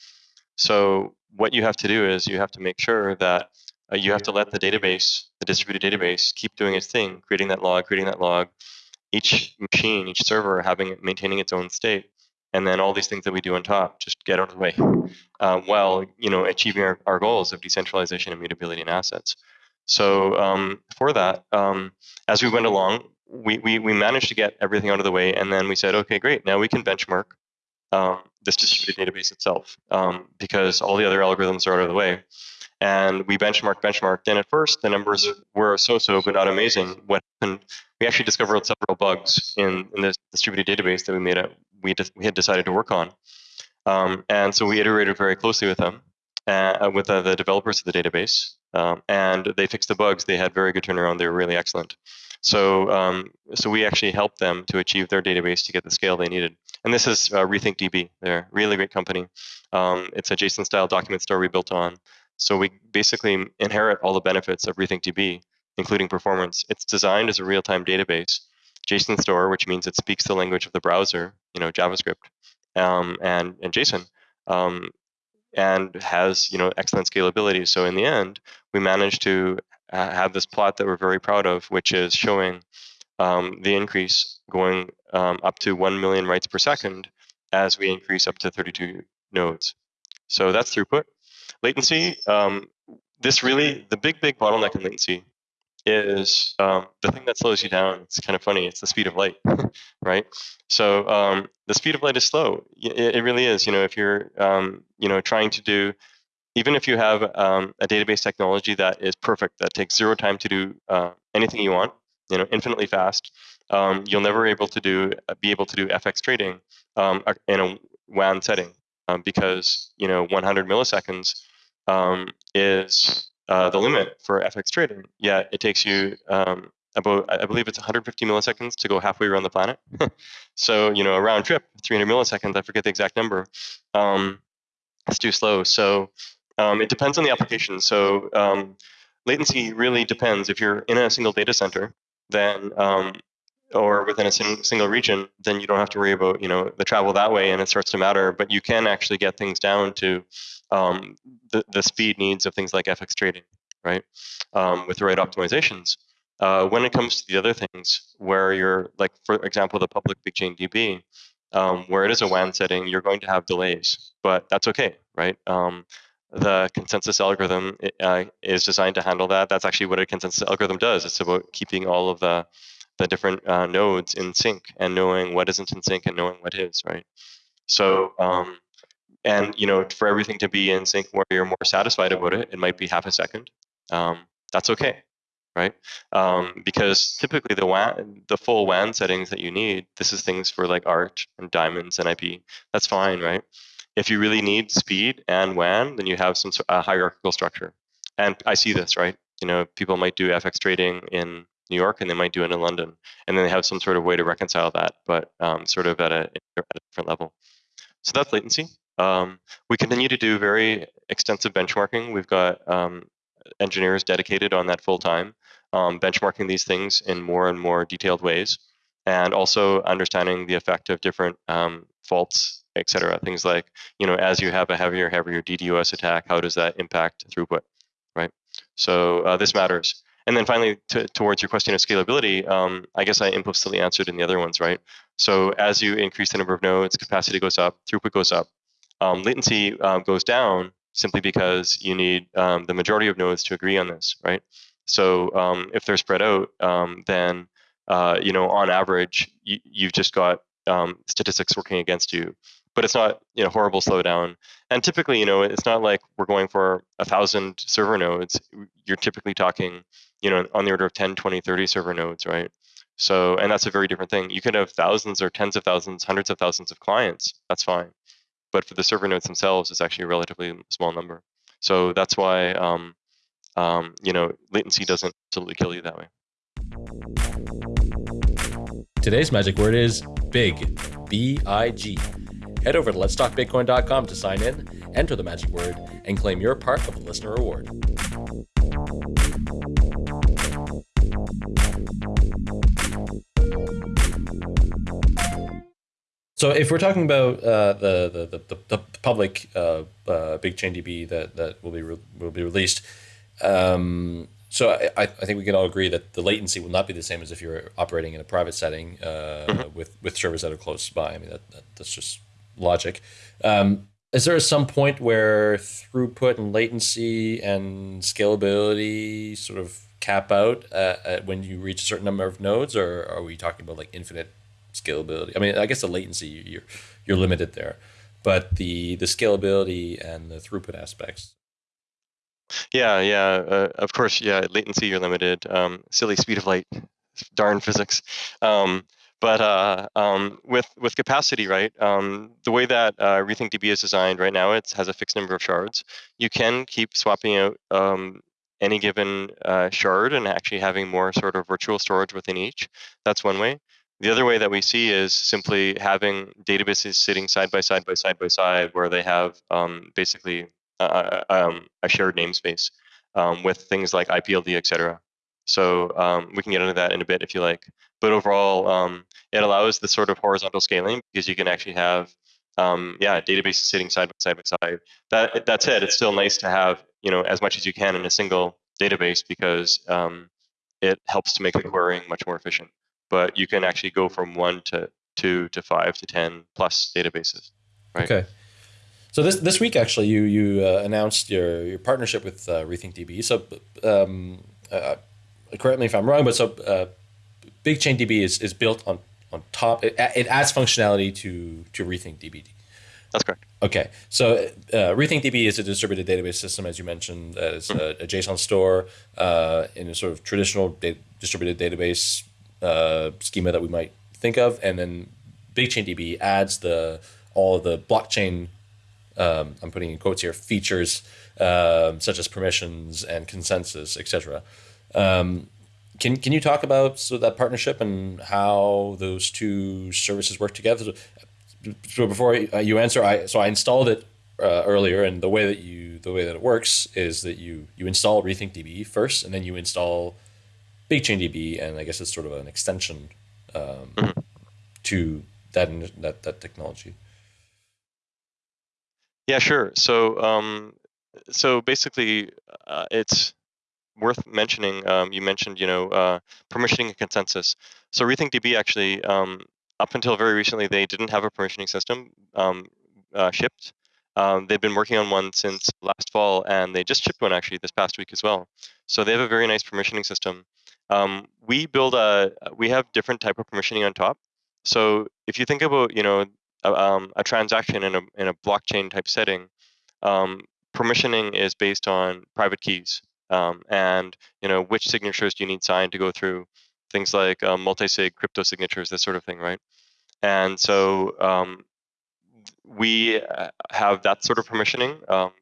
So what you have to do is you have to make sure that uh, you have to let the database, the distributed database, keep doing its thing, creating that log, creating that log. Each machine, each server having maintaining its own state, and then all these things that we do on top just get out of the way, um, while you know achieving our, our goals of decentralization, and mutability and assets. So um, for that, um, as we went along, we, we we managed to get everything out of the way, and then we said, okay, great, now we can benchmark um, this distributed database itself um, because all the other algorithms are out of the way. And we benchmarked, benchmarked, and at first the numbers were so-so, but not amazing. What happened? We actually discovered several bugs in, in this distributed database that we made a, we, we had decided to work on. Um, and so we iterated very closely with them, uh, with uh, the developers of the database, um, and they fixed the bugs. They had very good turnaround. They were really excellent. So, um, so we actually helped them to achieve their database to get the scale they needed. And this is uh, RethinkDB. They're a really great company. Um, it's a JSON-style document store we built on. So we basically inherit all the benefits of RethinkDB, including performance. It's designed as a real-time database. JSON store, which means it speaks the language of the browser, you know, JavaScript, um, and, and JSON, um, and has, you know, excellent scalability. So in the end, we managed to have this plot that we're very proud of, which is showing um, the increase going um, up to 1 million writes per second as we increase up to 32 nodes. So that's throughput. Latency, um, this really, the big, big bottleneck in latency is um, the thing that slows you down. It's kind of funny. It's the speed of light, *laughs* right? So um, the speed of light is slow. It, it, really is. You know, if you're, um, you know, trying to do, even if you have um, a database technology that is perfect, that takes zero time to do uh, anything you want, you know, infinitely fast, um, you'll never able to do uh, be able to do FX trading um, in a WAN setting um, because you know 100 milliseconds um, is uh, the limit for FX trading. Yet it takes you um, about I believe it's 150 milliseconds to go halfway around the planet. *laughs* so you know a round trip 300 milliseconds. I forget the exact number. Um, it's too slow. So it depends on the application. So latency really depends. If you're in a single data center, then um, or within a single region, then you don't have to worry about you know the travel that way, and it starts to matter. But you can actually get things down to um, the the speed needs of things like FX trading, right? Um, with the right optimizations. Uh, when it comes to the other things, where you're like, for example, the public BigchainDB, um, where it is a WAN setting, you're going to have delays, but that's okay, right? Um, the consensus algorithm uh, is designed to handle that. That's actually what a consensus algorithm does. It's about keeping all of the the different uh, nodes in sync and knowing what isn't in sync and knowing what is, right? So, um, and you know, for everything to be in sync where you're more satisfied about it, it might be half a second. Um, that's okay. right? Um, because typically the WAN, the full WAN settings that you need, this is things for like ART and diamonds and IP. That's fine, right? If you really need speed and WAN, then you have some hierarchical structure. And I see this, right? You know, people might do FX trading in New York and they might do it in London, and then they have some sort of way to reconcile that, but um, sort of at a, at a different level. So that's latency. Um, we continue to do very extensive benchmarking. We've got um, engineers dedicated on that full time, um, benchmarking these things in more and more detailed ways, and also understanding the effect of different um, faults, et cetera. Things like, you know, as you have a heavier, heavier DDoS attack, how does that impact throughput, right? So uh, this matters. And then finally, to, towards your question of scalability, um, I guess I implicitly answered in the other ones, right? So as you increase the number of nodes, capacity goes up, throughput goes up, um, latency um, goes down simply because you need um, the majority of nodes to agree on this, right? So um, if they're spread out, um, then uh, you know on average you, have just got statistics working against you but it's not you know horrible slowdown. And typically, you know, it's not like we're going for a thousand server nodes. You're typically talking, you know, on the order of 10, 20, 30 server nodes, right? So, and that's a very different thing. You could have thousands or tens of thousands, hundreds of thousands of clients. That's fine. But for the server nodes themselves, it's actually a relatively small number. So that's why, um, um, you know, latency doesn't absolutely kill you that way. Today's magic word is big, B I G. Head over to letstalkbitcoin.com to sign in, enter the magic word, and claim your part of the listener reward. So if we're talking about uh, the, the, the, the, public uh, uh, BigchainDB that, that will be will be released, um, so I, I think we can all agree that the latency will not be the same as if you're operating in a private setting uh, mm-hmm. with with servers that are close by. I mean that, that that's just logic. Um, is there some point where throughput and latency and scalability sort of cap out uh, when you reach a certain number of nodes, or are we talking about like infinite scalability? I mean, I guess the latency you're you're limited there, but the the scalability and the throughput aspects. Yeah, yeah. Uh, of course, yeah. Latency you're limited. Um, silly speed of light, darn physics. Um, but uh, um, with with capacity, right? Um, the way that uh, is designed right now, it has a fixed number of shards. You can keep swapping out um, any given uh, shard and actually having more sort of virtual storage within each. That's one way. The other way that we see is simply having databases sitting side by side by side by side, where they have um, basically a, um, a shared namespace um, with things like IPLD, et cetera. So um, we can get into that in a bit if you like. But overall, um, it allows the sort of horizontal scaling because you can actually have, um, yeah, databases sitting side by side by side. That that said, it's still nice to have you know as much as you can in a single database because um, it helps to make the querying much more efficient. But you can actually go from one to two to five to ten plus databases. Right? Okay. So this this week actually you you uh, announced your your partnership with uh, RethinkDB. So um, uh, correct me if I'm wrong, but so uh, BigchainDB is, is built on on top. It, it adds functionality to to RethinkDB. That's correct. Okay, so uh, RethinkDB is a distributed database system, as you mentioned. Uh, it's mm-hmm. a, a, JSON store uh, in a sort of traditional da- distributed database uh, schema that we might think of, and then BigchainDB adds the all of the blockchain. Um, I'm putting in quotes here features um, such as permissions and consensus, etc. Um, can can you talk about so that partnership and how those two services work together? So, so before you answer, I so I installed it uh, earlier, and the way that you the way that it works is that you you install RethinkDB first, and then you install BigchainDB, and I guess it's sort of an extension um, mm-hmm. to that that that technology. Yeah, sure. So um, so basically, uh, it's worth mentioning, um, you mentioned, you know, uh, permissioning and consensus. So RethinkDB actually, um, up until very recently, they didn't have a permissioning system um, uh, shipped. Um, they've been working on one since last fall, and they just shipped one actually this past week as well. So they have a very nice permissioning system. Um, we build a, we have different type of permissioning on top. So if you think about, you know, a, um, a transaction in a in a blockchain type setting, permissioning is based on private keys Um, and you know which signatures do you need signed to go through things like um, multi-sig crypto signatures, this sort of thing, right? And so um, we uh, have that sort of permissioning, um,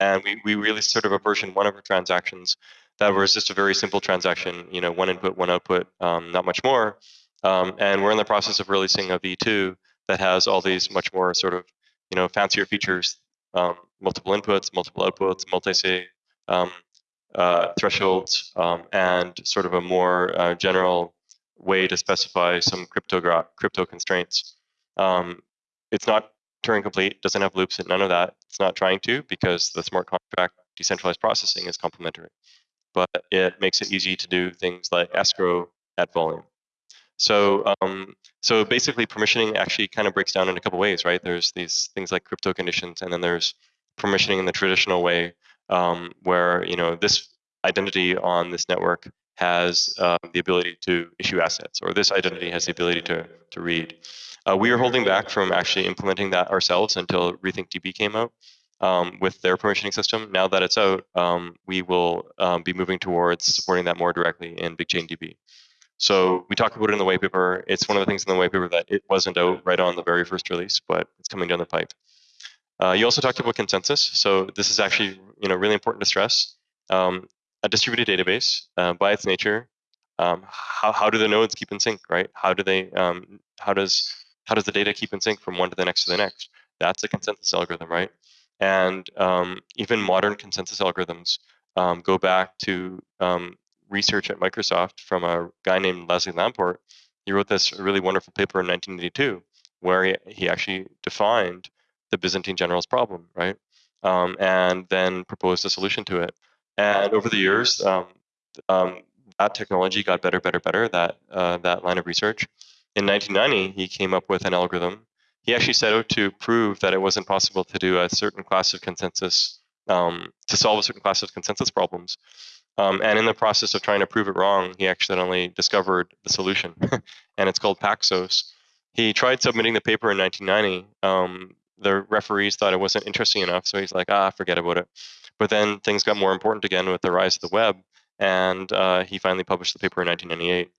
and we, we released sort of a version one of our transactions that was just a very simple transaction, you know, one input, one output, um, not much more. Um, and we're in the process of releasing a V2 that has all these much more sort of, you know, fancier features, multiple inputs, multiple outputs, multi-sig, uh, thresholds, um, and sort of a more uh, general way to specify some crypto crypto constraints. Um, it's not Turing complete, doesn't have loops and none of that. It's not trying to because the smart contract decentralized processing is complementary. But it makes it easy to do things like escrow at volume. So, um, so basically, permissioning actually kind of breaks down in a couple ways, right? There's these things like crypto conditions, and then there's permissioning in the traditional way, um, where you know this identity on this network has uh, the ability to issue assets, or this identity has the ability to to read. Uh, we are holding back from actually implementing that ourselves until RethinkDB came out um, with their permissioning system. Now that it's out, um, we will um, be moving towards supporting that more directly in BigchainDB. So we talked about it in the white paper. It's one of the things in the white paper that it wasn't out right on the very first release, but it's coming down the pipe. Uh, you also talked about consensus. So this is actually you know really important to stress. Um, a distributed database, uh, by its nature, um, how, how do the nodes keep in sync, right? How do they, um, how does how does the data keep in sync from one to the next to the next? That's a consensus algorithm, right? And um, even modern consensus algorithms um, go back to um, research at Microsoft from a guy named Leslie Lamport. He wrote this really wonderful paper in 1982 where he, he actually defined the Byzantine generals problem, right? Um, and then proposed a solution to it. And over the years, um, um, that technology got better, better, better. That uh, that line of research. In 1990, he came up with an algorithm. He actually set out to prove that it wasn't possible to do a certain class of consensus um, to solve a certain class of consensus problems. Um, and in the process of trying to prove it wrong, he accidentally discovered the solution, *laughs* and it's called Paxos. He tried submitting the paper in 1990. Um, the referees thought it wasn't interesting enough, so he's like, ah, forget about it. But then things got more important again with the rise of the web, and uh, he finally published the paper in 1998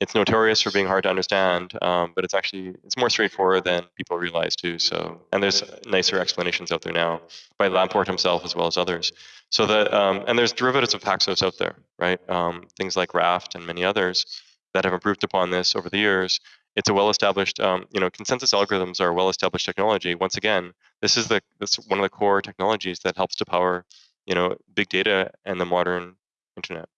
it's notorious for being hard to understand, um, but it's actually it's more straightforward than people realize too. So, and there's nicer explanations out there now by Lamport himself as well as others. So that um, and there's derivatives of Paxos out there, right? Um, things like Raft and many others that have improved upon this over the years. It's a well-established, um, you know, consensus algorithms are well-established technology. Once again, this is the this one of the core technologies that helps to power, you know, big data and the modern internet.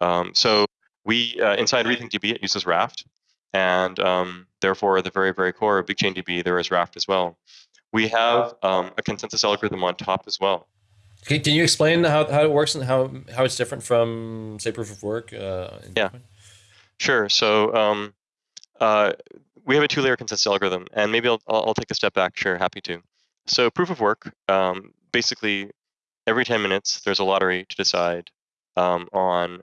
Um, so we uh, inside RethinkDB it uses Raft, and um, therefore at the very very core of BigchainDB there is Raft as well. We have um, a consensus algorithm on top as well. Okay, can you explain how, how it works and how how it's different from say proof of work? Uh, yeah, sure. So um, uh, we have a two-layer consensus algorithm, and maybe I'll, I'll take a step back. Sure, happy to. So proof of work, um, basically, every 10 minutes there's a lottery to decide um, on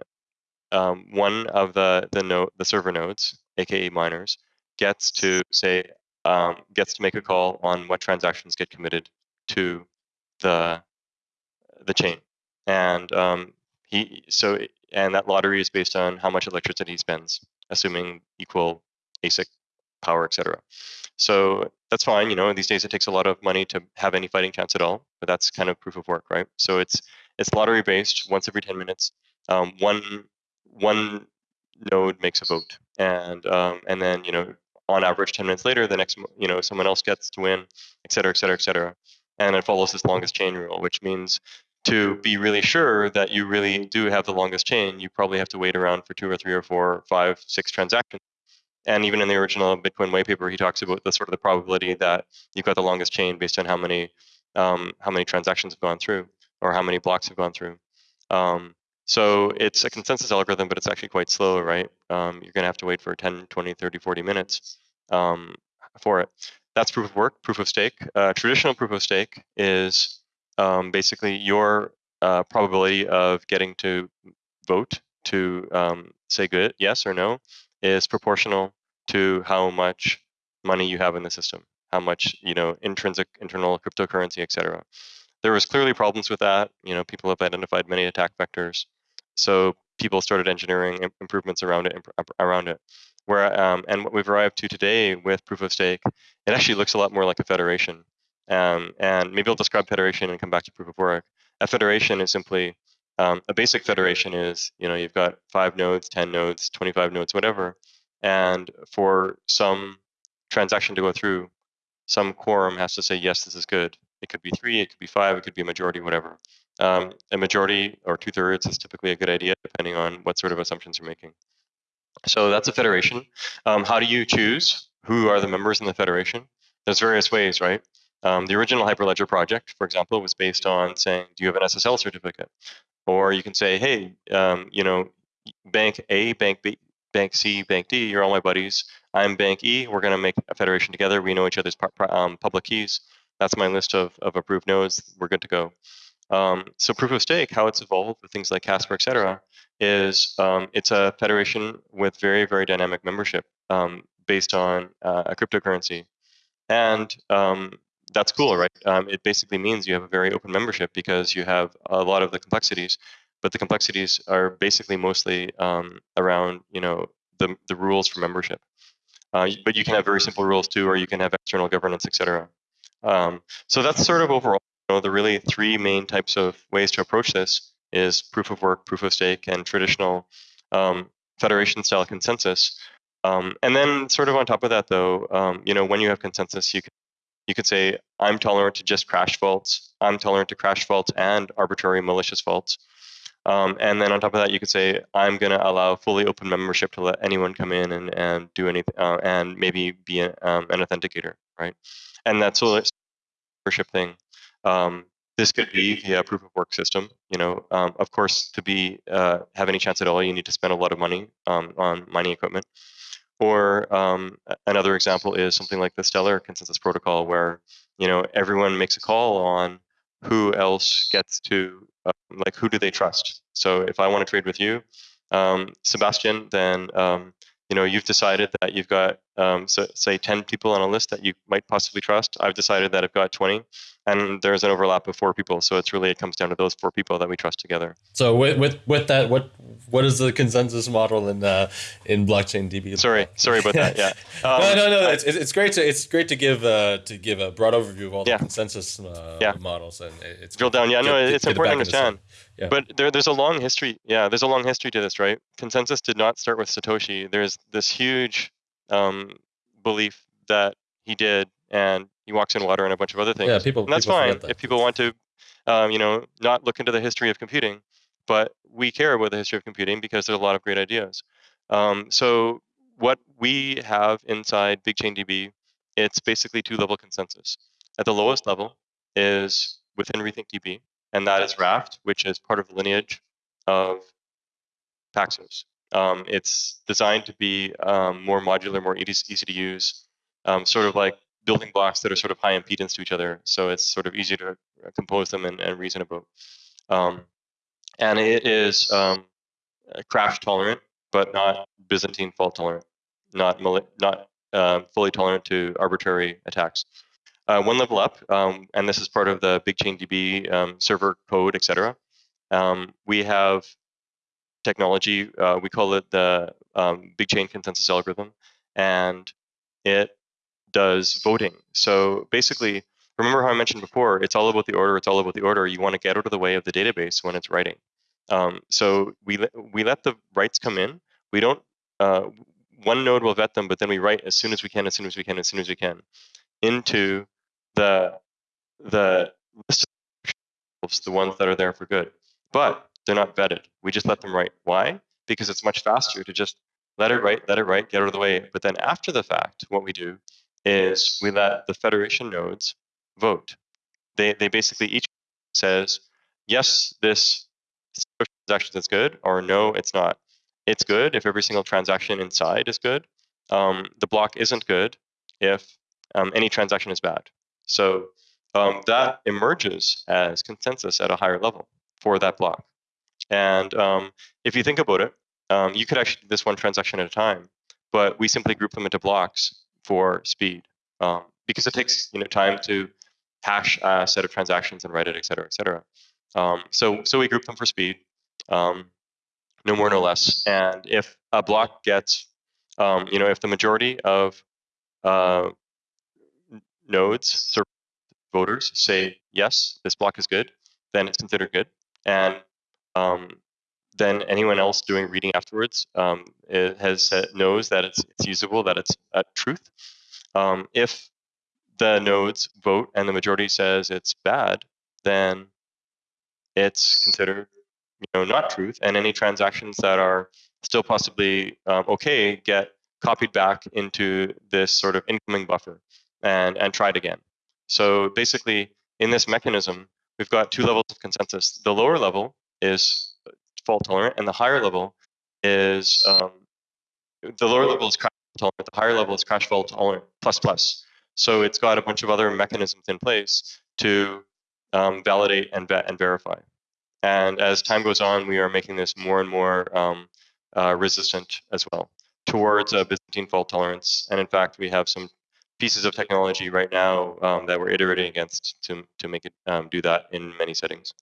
um, one of the the the server nodes, aka miners, gets to say um, gets to make a call on what transactions get committed to the the chain, and um, he so and that lottery is based on how much electricity he spends, assuming equal ASIC power, etc. So that's fine. You know, these days it takes a lot of money to have any fighting chance at all, but that's kind of proof of work, right? So it's it's lottery based once every 10 minutes. Um, one one node makes a vote, and um, and then you know on average 10 minutes later, the next you know someone else gets to win, et cetera, et cetera, et cetera, and it follows this longest chain rule, which means to be really sure that you really do have the longest chain, you probably have to wait around for two or three or four, five, six transactions. And even in the original Bitcoin white paper, he talks about the sort of the probability that you've got the longest chain based on how many um, how many transactions have gone through or how many blocks have gone through. Um, so it's a consensus algorithm, but it's actually quite slow, right? Um, you're going to have to wait for 10, 20, 30, 40 minutes um, for it. That's proof of work, proof of stake. Uh, traditional proof of stake is um, basically your uh, probability of getting to vote to um, say good, yes or no, is proportional to how much money you have in the system, how much you know intrinsic internal cryptocurrency, etc. there was clearly problems with that. You know, people have identified many attack vectors, so people started engineering improvements around it around it. Where um, and what we've arrived to today with proof of stake, it actually looks a lot more like a federation. Um, and maybe I'll describe federation and come back to proof of work. A federation is simply um, a basic federation is you know you've got five nodes, ten nodes, twenty-five nodes, whatever, and for some transaction to go through, some quorum has to say yes, this is good. It could be three, it could be five, it could be a majority, whatever. Um, a majority or two thirds is typically a good idea, depending on what sort of assumptions you're making. So that's a federation. Um, how do you choose who are the members in the federation? There's various ways, right? Um, the original Hyperledger project, for example, was based on saying, do you have an SSL certificate? Or you can say, hey, um, you know, bank A, bank B, bank C, bank D, you're all my buddies. I'm bank E. We're going to make a federation together. We know each other's um, public keys. That's my list of, of approved nodes. We're good to go. Um, so proof of stake, how it's evolved with things like Casper, et cetera, is um, it's a federation with very, very dynamic membership um, based on uh, a cryptocurrency. And um, that's cool, right? Um, it basically means you have a very open membership because you have a lot of the complexities, but the complexities are basically mostly um, around, you know, the, the rules for membership. Uh, but you can have very simple rules too, or you can have external governance, et cetera. Um, so that's sort of overall you know, the really three main types of ways to approach this is proof of work, proof of stake, and traditional um, federation style consensus. Um, and then sort of on top of that though, um, you know, when you have consensus, you can you could say, I'm tolerant to just crash faults. I'm tolerant to crash faults and arbitrary malicious faults. Um, and then on top of that, you could say, I'm going to allow fully open membership to let anyone come in and, and do anything, uh, and maybe be a, um, an authenticator, right? And that's a membership thing. Um, this could be via proof of work system. You know, um, of course, to be uh, have any chance at all, you need to spend a lot of money um, on mining equipment. Or um, another example is something like the Stellar consensus protocol, where you know everyone makes a call on who else gets to uh, like who do they trust. So if I want to trade with you, um, Sebastien, then um, you know you've decided that you've got um, so, say 10 people on a list that you might possibly trust. I've decided that I've got 20 and there's an overlap of four people. So it's really it comes down to those four people that we trust together. So with with, with that, what what is the consensus model in uh, in blockchain DB? Sorry, sorry about that. Yeah. Um, *laughs* no, no, no. It's, it's great to it's great to give uh, to give a broad overview of all yeah. the consensus uh, yeah. models and it's drill down. Yeah, no, it's important to understand. Yeah. But there, there's a long history. Yeah, there's a long history to this, right? Consensus did not start with Satoshi. There's this huge um, belief that he did and he walks in water and a bunch of other things. Yeah, people. And that's people fine that. if people want to, um, you know, not look into the history of computing. But we care about the history of computing because there's a lot of great ideas. Um, so what we have inside BigchainDB, it's basically two-level consensus. At the lowest level is within RethinkDB, and that is Raft, which is part of the lineage of Paxos. Um, it's designed to be um, more modular, more easy, easy to use, um, sort of like building blocks that are sort of high impedance to each other. So it's sort of easy to uh, compose them and, and reason about. Um, and it is um, crash tolerant, but not Byzantine fault tolerant, not not uh, fully tolerant to arbitrary attacks. Uh, one level up, um, and this is part of the BigchainDB um, server code, etc. Um, we have technology. Uh, we call it the um, Big Chain Consensus Algorithm, and it does voting. So basically, remember how I mentioned before, it's all about the order, it's all about the order. You want to get out of the way of the database when it's writing. Um, so we, we let the writes come in. We don't, uh, one node will vet them, but then we write as soon as we can, as soon as we can, as soon as we can into the, the list of the ones that are there for good. But they're not vetted. We just let them write. Why? Because it's much faster to just let it write, let it write, get out of the way. But then after the fact, what we do is we let the federation nodes vote. They, they basically each says, yes, this transaction is good, or no, it's not. It's good if every single transaction inside is good. Um, the block isn't good if um, any transaction is bad. So um, that emerges as consensus at a higher level for that block. And um, if you think about it, um, you could actually do this one transaction at a time, but we simply group them into blocks for speed um, because it takes you know time to hash a set of transactions and write it, et cetera, et cetera. Um, so, so we group them for speed, um, no more, no less. And if a block gets, you know, if the majority of uh, nodes, voters say yes, this block is good, then it's considered good. And um, then anyone else doing reading afterwards um, has knows that it's, it's usable, that it's a truth. Um, if the nodes vote and the majority says it's bad, then it's considered you know not truth, and any transactions that are still possibly um, okay get copied back into this sort of incoming buffer and and tried again. So basically, in this mechanism, we've got two levels of consensus. The lower level is fault tolerant, and the higher level is um, the lower level is crash tolerant. The higher level is crash fault tolerant plus plus. So it's got a bunch of other mechanisms in place to um, validate and vet and verify. And as time goes on, we are making this more and more um, uh, resistant as well towards a Byzantine fault tolerance. And in fact, we have some pieces of technology right now um, that we're iterating against to, to make it um, do that in many settings.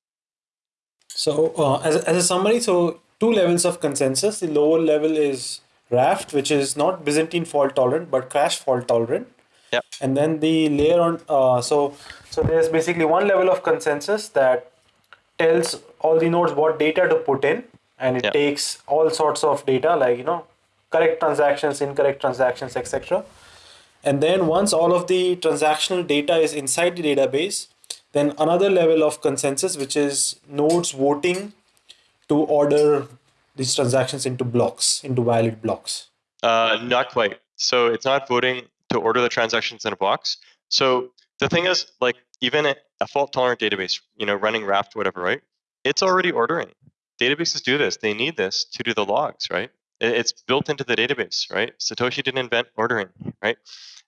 So uh, as, as a summary, so two levels of consensus. The lower level is Raft, which is not Byzantine fault tolerant, but crash fault tolerant. Yep. And then the layer on, uh, so so there's basically one level of consensus that tells all the nodes what data to put in, and it yep. takes all sorts of data like you know correct transactions, incorrect transactions, etc. And then once all of the transactional data is inside the database, then another level of consensus, which is nodes voting to order these transactions into blocks, into valid blocks. Uh, not quite. So it's not voting to order the transactions in a box. So the thing is, like even a fault tolerant database, you know, running Raft, whatever, right? It's already ordering. Databases do this. They need this to do the logs, right? It's built into the database, right? Satoshi didn't invent ordering, right?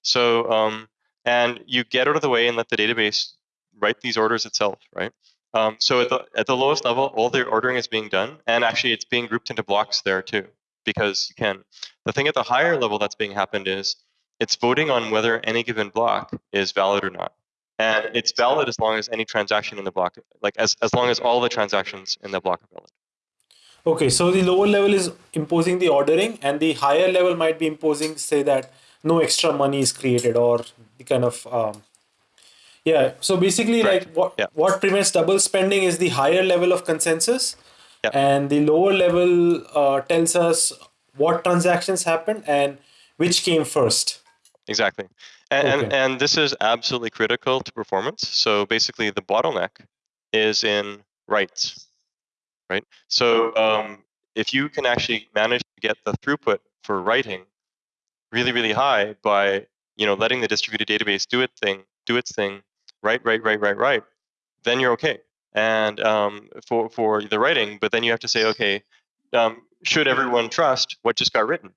So, um, and you get out of the way and let the database write these orders itself, right? Um, so at the, at the lowest level, all the ordering is being done, and actually it's being grouped into blocks there too, because you can. The thing at the higher level that's being happened is it's voting on whether any given block is valid or not. And it's valid as long as any transaction in the block, like as, as long as all the transactions in the block are valid. Okay, so the lower level is imposing the ordering, and the higher level might be imposing, say that no extra money is created, or the kind of um, yeah. So basically, like what yeah. what prevents double spending is the higher level of consensus, yeah. and the lower level uh, tells us what transactions happened and which came first. Exactly, and, okay. and and this is absolutely critical to performance. So basically, the bottleneck is in writes right? So um, if you can actually manage to get the throughput for writing really, really high by you know letting the distributed database do its thing, do its thing, write, write, write, write, write, then you're okay. And um, for for the writing, but then you have to say, okay, um, should everyone trust what just got written?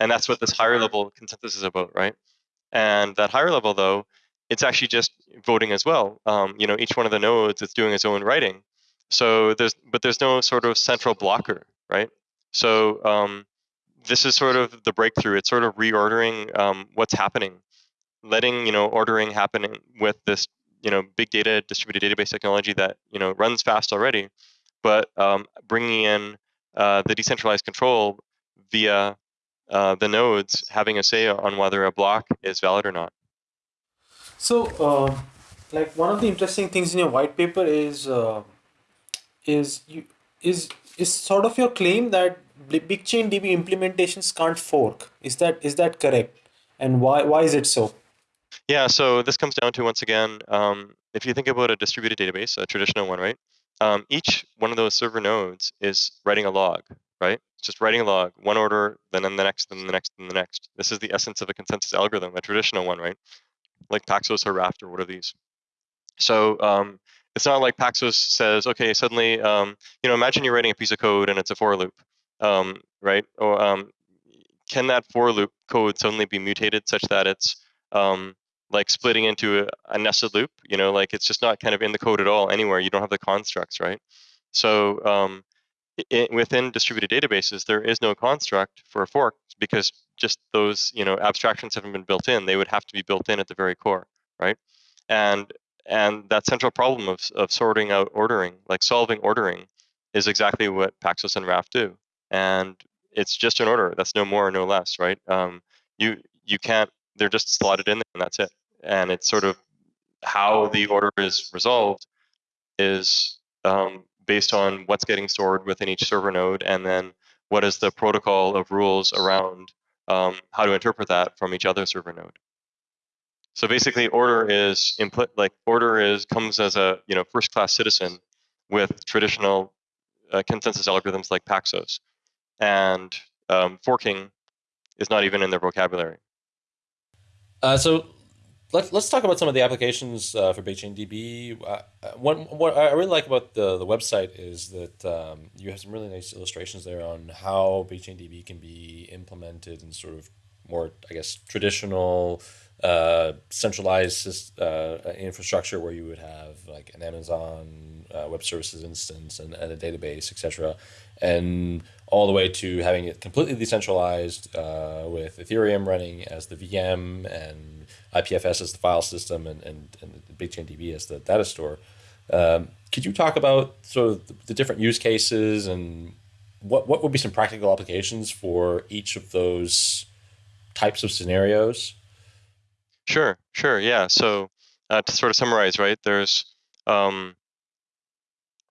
And that's what this higher level consensus is about, right? And that higher level, though, it's actually just voting as well. Um, you know, each one of the nodes is doing its own writing, so there's, but there's no sort of central blocker, right? So um, this is sort of the breakthrough. It's sort of reordering um, what's happening, letting you know ordering happening with this you know big data distributed database technology that you know runs fast already, but um, bringing in uh, the decentralized control via uh, the nodes having a say on whether a block is valid or not. So, uh, like one of the interesting things in your white paper is uh, is you is is sort of your claim that BigchainDB implementations can't fork. Is that is that correct? And why why is it so? Yeah, so this comes down to once again, um, if you think about a distributed database, a traditional one, right? Um, each one of those server nodes is writing a log, right? It's just writing a log, one order, then in the next, then the next, then the next. This is the essence of a consensus algorithm, a traditional one, right? Like Paxos or Raft or what are these? So um, it's not like Paxos says, okay, suddenly, um, you know, imagine you're writing a piece of code and it's a for loop, um, right? Or um, can that for loop code suddenly be mutated such that it's um, like splitting into a, a, nested loop? You know, like it's just not kind of in the code at all anywhere. You don't have the constructs, right? So um, it, within distributed databases, there is no construct for a fork because just those, you know, abstractions haven't been built in. They would have to be built in at the very core, right? And and that central problem of, of sorting out ordering, like solving ordering, is exactly what Paxos and Raft do. And it's just an order. That's no more, no less, right? Um, you you can't. They're just slotted in and that's it. And it's sort of how the order is resolved is um, based on what's getting stored within each server node, and then what is the protocol of rules around um, how to interpret that from each other server node. So basically, order is input like order is comes as a you know first class citizen with traditional uh, consensus algorithms like Paxos, and um, forking is not even in their vocabulary. Uh, so let's let's talk about some of the applications uh, for BigchainDB. Uh, what what I really like about the the website is that um, you have some really nice illustrations there on how BigchainDB can be implemented in sort of more, I guess, traditional uh, centralized uh, infrastructure where you would have like an Amazon uh, Web Services instance and, and a database, etc., and all the way to having it completely decentralized uh, with Ethereum running as the VM and IPFS as the file system and, and, and BigchainDB as the data store. Um, could you talk about sort of the, the different use cases and what, what would be some practical applications for each of those types of scenarios? Sure, sure, yeah. So uh, to sort of summarize, right, there's um,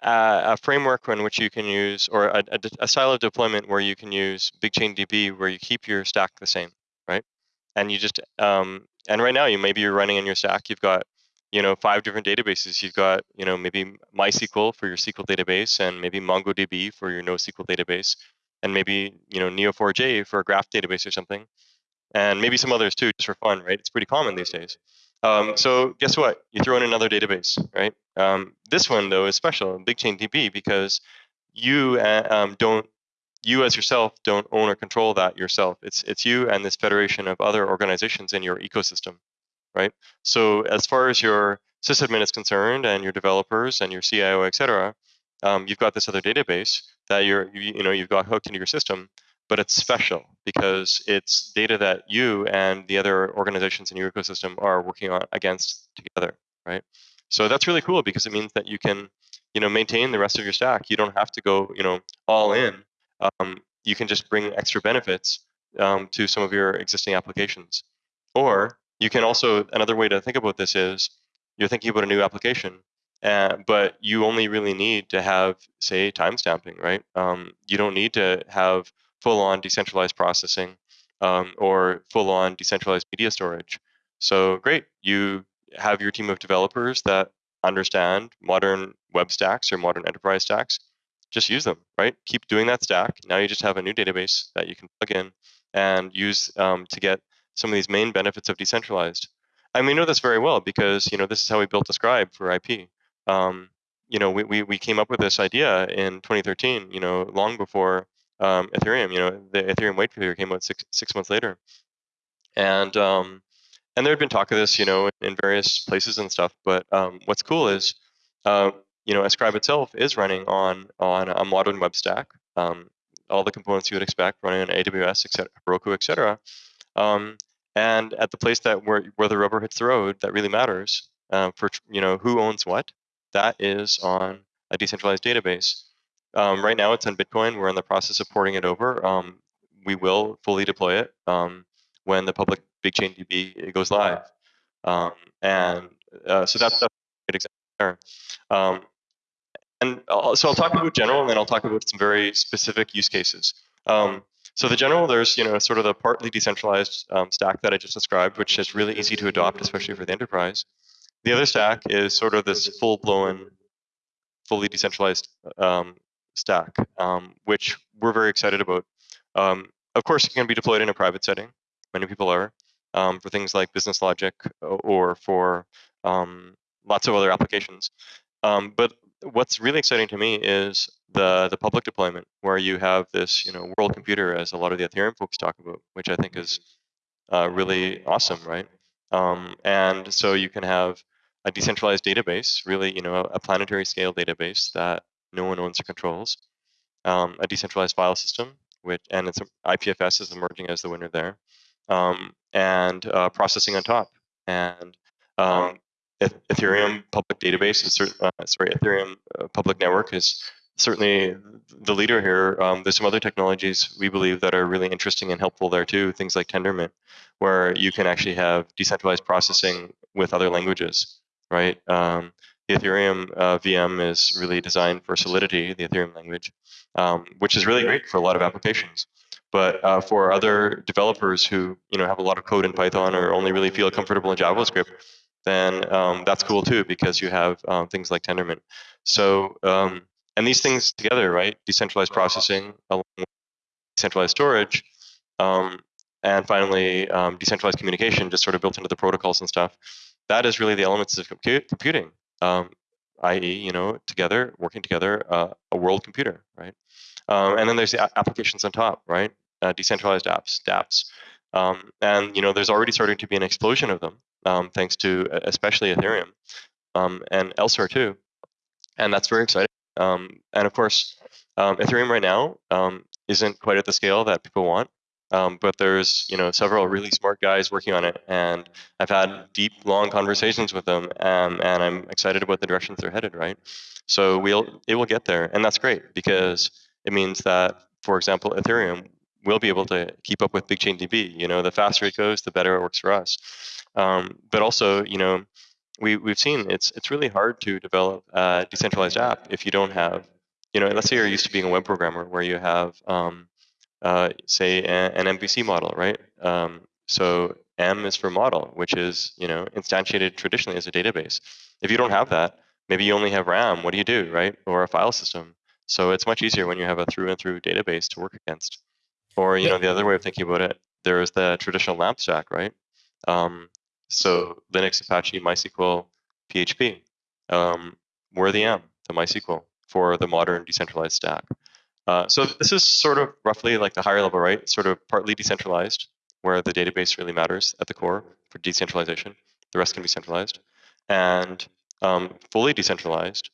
a, a, framework in which you can use, or a, a, a, style of deployment where you can use BigchainDB, where you keep your stack the same, right? And you just, um, and right now, you maybe you're running in your stack, you've got, you know, five different databases. You've got, you know, maybe MySQL for your SQL database, and maybe MongoDB for your NoSQL database, and maybe, you know, Neo4j for a graph database or something and maybe some others too, just for fun, right? It's pretty common these days. Um, so guess what? You throw in another database, right? Um, this one though is special, BigchainDB, because you uh, um, don't, you as yourself don't own or control that yourself. It's it's you and this federation of other organizations in your ecosystem, right? So as far as your sysadmin is concerned, and your developers and your CIO, et cetera, um, you've got this other database that you're you, you know you've got hooked into your system but it's special because it's data that you and the other organizations in your ecosystem are working on against together, right? So that's really cool because it means that you can, you know, maintain the rest of your stack. You don't have to go, you know, all in. Um, you can just bring extra benefits um, to some of your existing applications. Or you can also another way to think about this is you're thinking about a new application, uh, but you only really need to have, say, timestamping, right? Um, you don't need to have full-on decentralized processing um, or full-on decentralized media storage. So great, you have your team of developers that understand modern web stacks or modern enterprise stacks. Just use them, right? Keep doing that stack. Now you just have a new database that you can plug in and use um, to get some of these main benefits of decentralized. And we know this very well because you know this is how we built Ascribe for IP. Um, you know, we, we, we came up with this idea in 2013. You know, long before um, Ethereum. You know, the Ethereum white paper came out six six months later, and um, and there had been talk of this, you know, in various places and stuff. But um, what's cool is, uh, you know, Ascribe itself is running on on a modern web stack. Um, all the components you would expect running on AWS, etc., Heroku, etc. Um, and at the place that where where the rubber hits the road, that really matters uh, for you know who owns what. That is on a decentralized database. Um, right now, it's on Bitcoin. We're in the process of porting it over. Um, we will fully deploy it um, when the public BigchainDB goes live. Um, and uh, so that's, that's a good example there. Um, and I'll, so I'll talk about general, and then I'll talk about some very specific use cases. Um, so the general, there's you know sort of the partly decentralized stack that I just described, which is really easy to adopt, especially for the enterprise. The other stack is sort of this full-blown fully decentralized um, stack, um, which we're very excited about. Um, of course, it can be deployed in a private setting. Many people are um, for things like business logic or for um, lots of other applications. Um, but what's really exciting to me is the the public deployment, where you have this, you know, world computer, as a lot of the Ethereum folks talk about, which I think is uh, really awesome, right? Um, and so you can have a decentralized database, really, you know, a planetary scale database that no one owns or controls. Um, a decentralized file system, which and it's IPFS is emerging as the winner there, um, and uh, processing on top. And um, Ethereum public database is uh, sorry, Ethereum uh, public network is certainly the leader here. Um, there's some other technologies we believe that are really interesting and helpful there too. Things like Tendermint, where you can actually have decentralized processing with other languages, right? Um, the Ethereum uh, VM is really designed for Solidity, the Ethereum language, um, which is really great for a lot of applications. But uh, for other developers who you know have a lot of code in Python or only really feel comfortable in JavaScript, then um, that's cool too because you have um, things like Tendermint. So um, and these things together, right? Decentralized processing, along with decentralized storage, um, and finally um, decentralized communication, just sort of built into the protocols and stuff. That is really the elements of compute, computing, um, i.e., you know, together, working together, uh, a world computer, right? Um, and then there's the applications on top, right? Uh, decentralized apps, dApps. Um, and you know, there's already starting to be an explosion of them, um, thanks to especially Ethereum and elsewhere too. And that's very exciting. Um, and of course, um, Ethereum right now um, isn't quite at the scale that people want. Um, but there's you know several really smart guys working on it, and I've had deep, long conversations with them, um, and I'm excited about the directions they're headed. Right, so we'll it will get there, and that's great because it means that, for example, Ethereum will be able to keep up with BigchainDB. You know, the faster it goes, the better it works for us. Um, but also, you know, we, we've seen it's it's really hard to develop a decentralized app if you don't have, you know, let's say you're used to being a web programmer where you have, um, uh, say, an MVC model, right? Um, so M is for model, which is you know instantiated traditionally as a database. If you don't have that, maybe you only have RAM. What do you do, right? Or a file system. So it's much easier when you have a through and through database to work against. Or you know the other way of thinking about it, there is the traditional LAMP stack, right? Um, so Linux, Apache, MySQL, PHP. Um, we're the M, the MySQL, for the modern decentralized stack. Uh, so this is sort of roughly like the higher level, right? Sort of partly decentralized, where the database really matters at the core for decentralization. The rest can be centralized. And um, fully decentralized,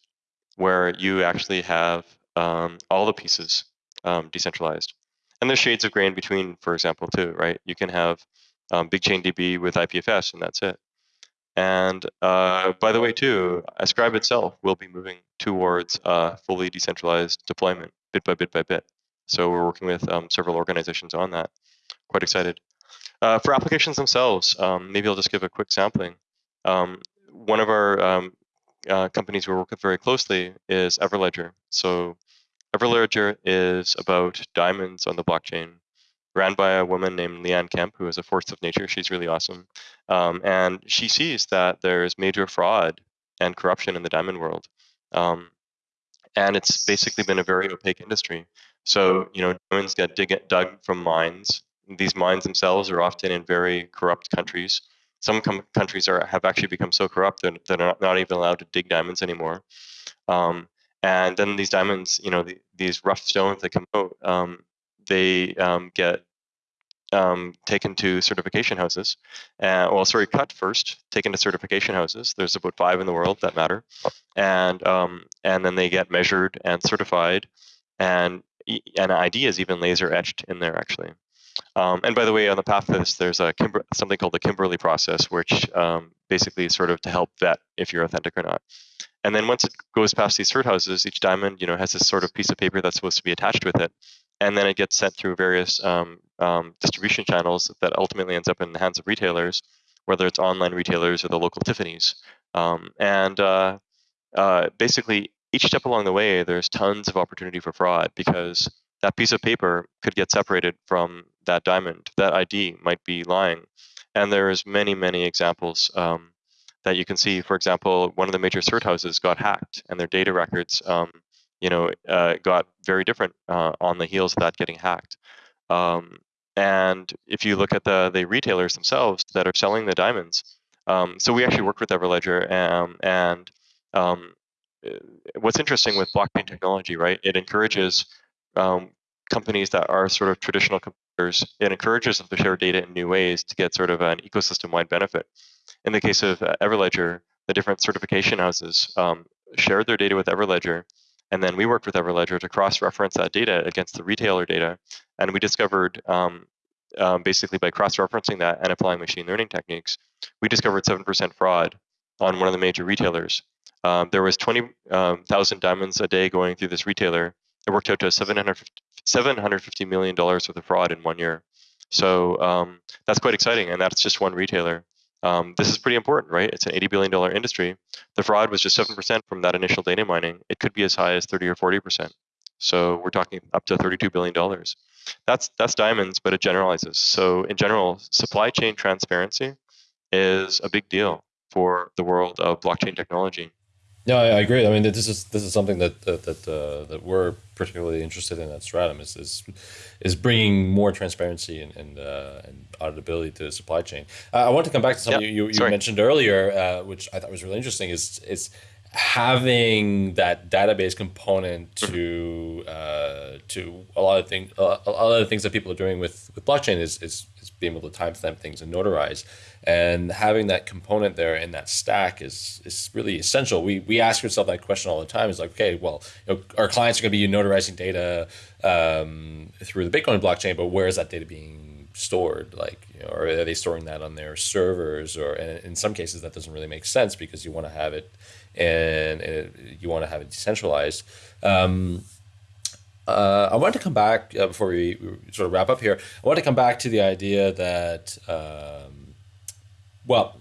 where you actually have um, all the pieces um, decentralized. And there's shades of gray in between, for example, too, right? You can have um, BigchainDB with IPFS, and that's it. And uh, by the way, too, Ascribe itself will be moving towards uh, fully decentralized deployment, bit by bit by bit. So we're working with um, several organizations on that. Quite excited. Uh, for applications themselves, um, maybe I'll just give a quick sampling. Um, one of our um, uh, companies we work with very closely is Everledger. So Everledger is about diamonds on the blockchain ran by a woman named Leanne Kemp, who is a force of nature. She's really awesome. Um, and she sees that there's major fraud and corruption in the diamond world. Um, and it's basically been a very opaque industry. So, you know, diamonds get dig- dug from mines. These mines themselves are often in very corrupt countries. Some com- countries are have actually become so corrupt that they're not, not even allowed to dig diamonds anymore. Um, and then these diamonds, you know, the, these rough stones that come out, um, they um, get um, taken to certification houses. Uh, well, sorry, cut first, taken to certification houses. There's about five in the world that matter, and um, and then they get measured and certified, and an ID is even laser etched in there actually. Um, and by the way, on the path of this, there's a Kimber- something called the Kimberley process, which um, basically is sort of to help vet if you're authentic or not. And then once it goes past these cert houses, each diamond, you know, has this sort of piece of paper that's supposed to be attached with it, and then it gets sent through various um, um, distribution channels that ultimately ends up in the hands of retailers, whether it's online retailers or the local Tiffany's. Um, and uh, uh, basically, each step along the way, there's tons of opportunity for fraud because that piece of paper could get separated from that diamond. That ID might be lying. And there's many, many examples um, that you can see. For example, one of the major cert houses got hacked and their data records um, you know, uh, got very different uh, on the heels of that getting hacked. Um, and if you look at the the retailers themselves that are selling the diamonds, um, so we actually worked with Everledger, um, and um, uh, what's interesting with blockchain technology, right? It encourages um, companies that are sort of traditional competitors. It encourages them to share data in new ways to get sort of an ecosystem-wide benefit. In the case of uh, Everledger, the different certification houses um, shared their data with Everledger and then we worked with Everledger to cross-reference that data against the retailer data. And we discovered, um, um, basically by cross-referencing that and applying machine learning techniques, we discovered 7% fraud on one of the major retailers. Um, there was 20,000 um, diamonds a day going through this retailer. It worked out to 750, $750 million worth of fraud in one year. So um, that's quite exciting, and that's just one retailer. Um, this is pretty important, right? It's an $80 billion industry. The fraud was just 7% from that initial data mining. It could be as high as 30 or 40%. So we're talking up to $32 billion. That's, that's diamonds, but it generalizes. So in general, supply chain transparency is a big deal for the world of blockchain technology. Yeah, I agree. I mean, this is this is something that that that, uh, that we're particularly interested in at Stratumn is is, is bringing more transparency and and, uh, and auditability to the supply chain. Uh, I want to come back to something yeah, you, you mentioned earlier, uh, which I thought was really interesting. Is is having that database component mm-hmm. to uh, to a lot of things, a lot of the things that people are doing with with blockchain is is, is being able to timestamp things and notarize, and having that component there in that stack is is really essential. We we ask ourselves that question all the time. Is like, okay, well, you know, our clients are going to be notarizing data um, through the Bitcoin blockchain, but where is that data being stored? Like, you know, or are they storing that on their servers? Or in some cases, that doesn't really make sense because you want to have it and, you want to have it decentralized. Um, uh, I want to come back uh, before we, we, sort of wrap up here. I want to come back to the idea that, um, well,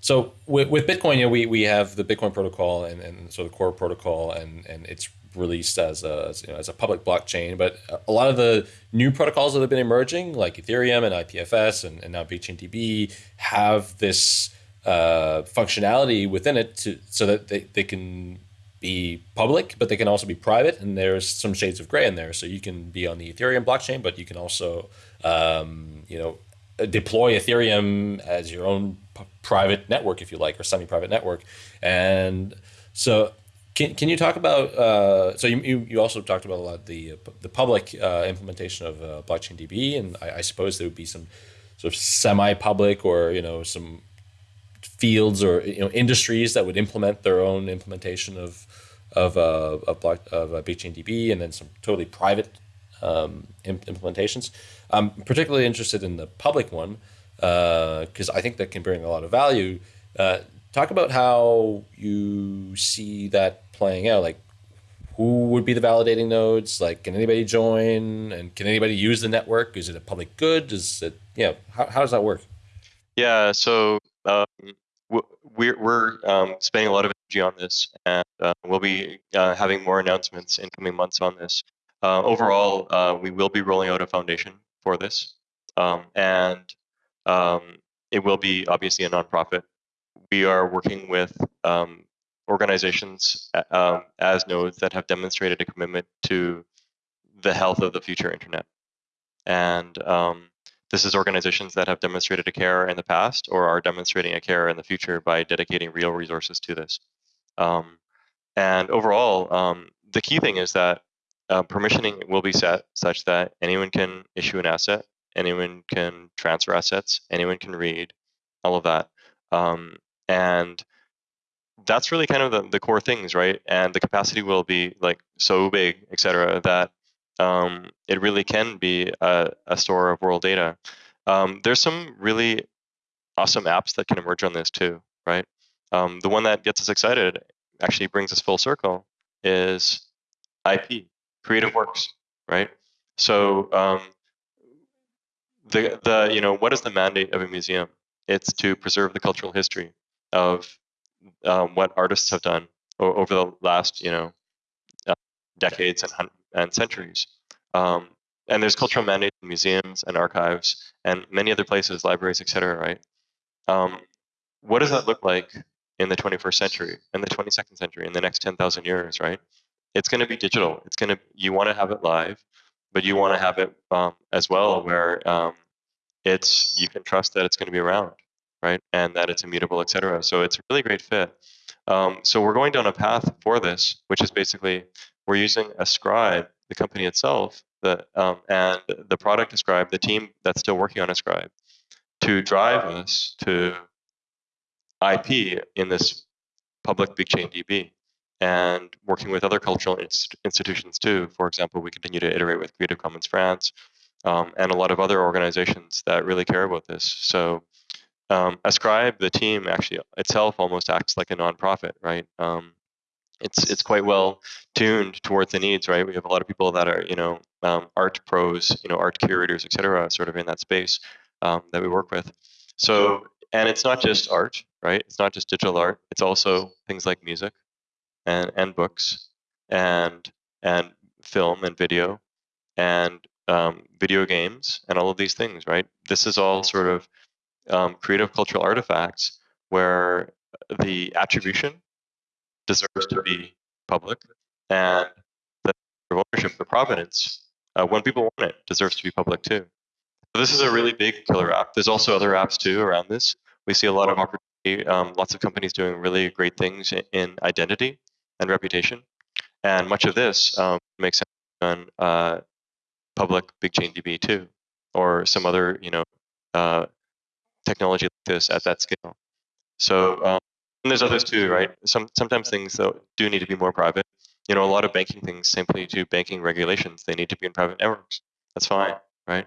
so with, with Bitcoin, you know, we, we have the Bitcoin protocol and, and so the core protocol, and, and it's released as a as, you know, as a public blockchain. But a lot of the new protocols that have been emerging, like Ethereum and IPFS and, and now BigchainDB, have this uh, functionality within it to so that they, they can be public, but they can also be private. And there's some shades of gray in there. So you can be on the Ethereum blockchain, but you can also, um, you know, deploy Ethereum as your own private network, if you like, or semi-private network. And so can, can you talk about, uh, so you, you, you also talked about a lot the, the public uh, implementation of uh, blockchain DB, and I, I suppose there would be some sort of semi-public or, you know, some fields or you know industries that would implement their own implementation of of uh, of, block, of uh, DB and then some totally private um, implementations. I'm particularly interested in the public one because uh, I think that can bring a lot of value. Uh, talk about how you see that playing out. Like, who would be the validating nodes? Like, can anybody join? And can anybody use the network? Is it a public good? Is it, you know, how, how does that work? Yeah, so um, we're, we're um, spending a lot of energy on this, and uh, we'll be uh, having more announcements in coming months on this. Uh, overall, uh, we will be rolling out a foundation for this, um, and um, it will be obviously a nonprofit. We are working with um, organizations um, as nodes that have demonstrated a commitment to the health of the future internet. And um, this is organizations that have demonstrated a care in the past or are demonstrating a care in the future by dedicating real resources to this. Um, and overall, um, the key thing is that uh, permissioning will be set such that anyone can issue an asset, anyone can transfer assets, anyone can read, all of that. Um, and that's really kind of the, the core things, right? And the capacity will be like so big, et cetera, that um, it really can be a, a store of world data. Um, there's some really awesome apps that can emerge on this too, right? Um, the one that gets us excited, actually brings us full circle, is IP, Creative Works, right? So um, the the you know what is the mandate of a museum? It's to preserve the cultural history of um, what artists have done over the last you know uh, decades and and centuries. Um, and there's cultural mandates in museums and archives and many other places, libraries, etc. Right? Um, what does that look like in the 21st century, in the 22nd century, in the next 10,000 years? Right? It's going to be digital. It's going to you want to have it live, but you want to have it um, as well where um, it's you can trust that it's going to be around, right? And that it's immutable, et cetera. So it's a really great fit. Um, so we're going down a path for this, which is basically we're using Ascribe, the company itself, the, um, and the product Ascribe, the team that's still working on Ascribe, to drive us to IP in this public BigchainDB and working with other cultural inst- institutions too. For example, we continue to iterate with Creative Commons France um, and a lot of other organizations that really care about this. So um, Ascribe, the team actually itself almost acts like a nonprofit, right? Um, it's it's quite well tuned towards the needs, right? We have a lot of people that are, you know, um, art pros, you know, art curators, etc., sort of in that space um, that we work with. So, and it's not just art, right? It's not just digital art. It's also things like music, and and books, and and film and video, and um, video games, and all of these things, right? This is all sort of um, creative cultural artifacts where the attribution deserves to be public, and the ownership, the provenance, uh, when people want it, deserves to be public too. So this is a really big killer app. There's also other apps too around this. We see a lot of opportunity, um, lots of companies doing really great things in, in identity and reputation, and much of this um, makes sense on uh, public BigchainDB too, or some other you know uh, technology like this at that scale. So um, there's others too, right? Some sometimes things though do need to be more private. You know, a lot of banking things simply do banking regulations. They need to be in private networks. That's fine, right?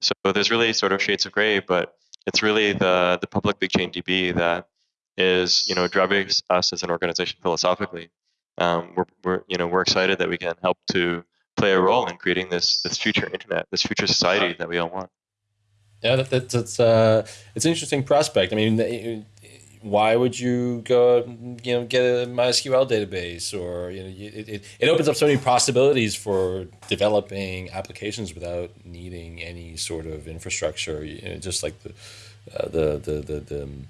So there's really sort of shades of gray, but it's really the the public BigchainDB that is you know driving us as an organization philosophically. Um, we're, we're you know we're excited that we can help to play a role in creating this this future internet, this future society that we all want. Yeah, that, that's it's uh, it's an interesting prospect. I mean, why would you go, you know, get a MySQL database, or you know, it, it, it opens up so many possibilities for developing applications without needing any sort of infrastructure. You know, just like the, uh, the the the the, um,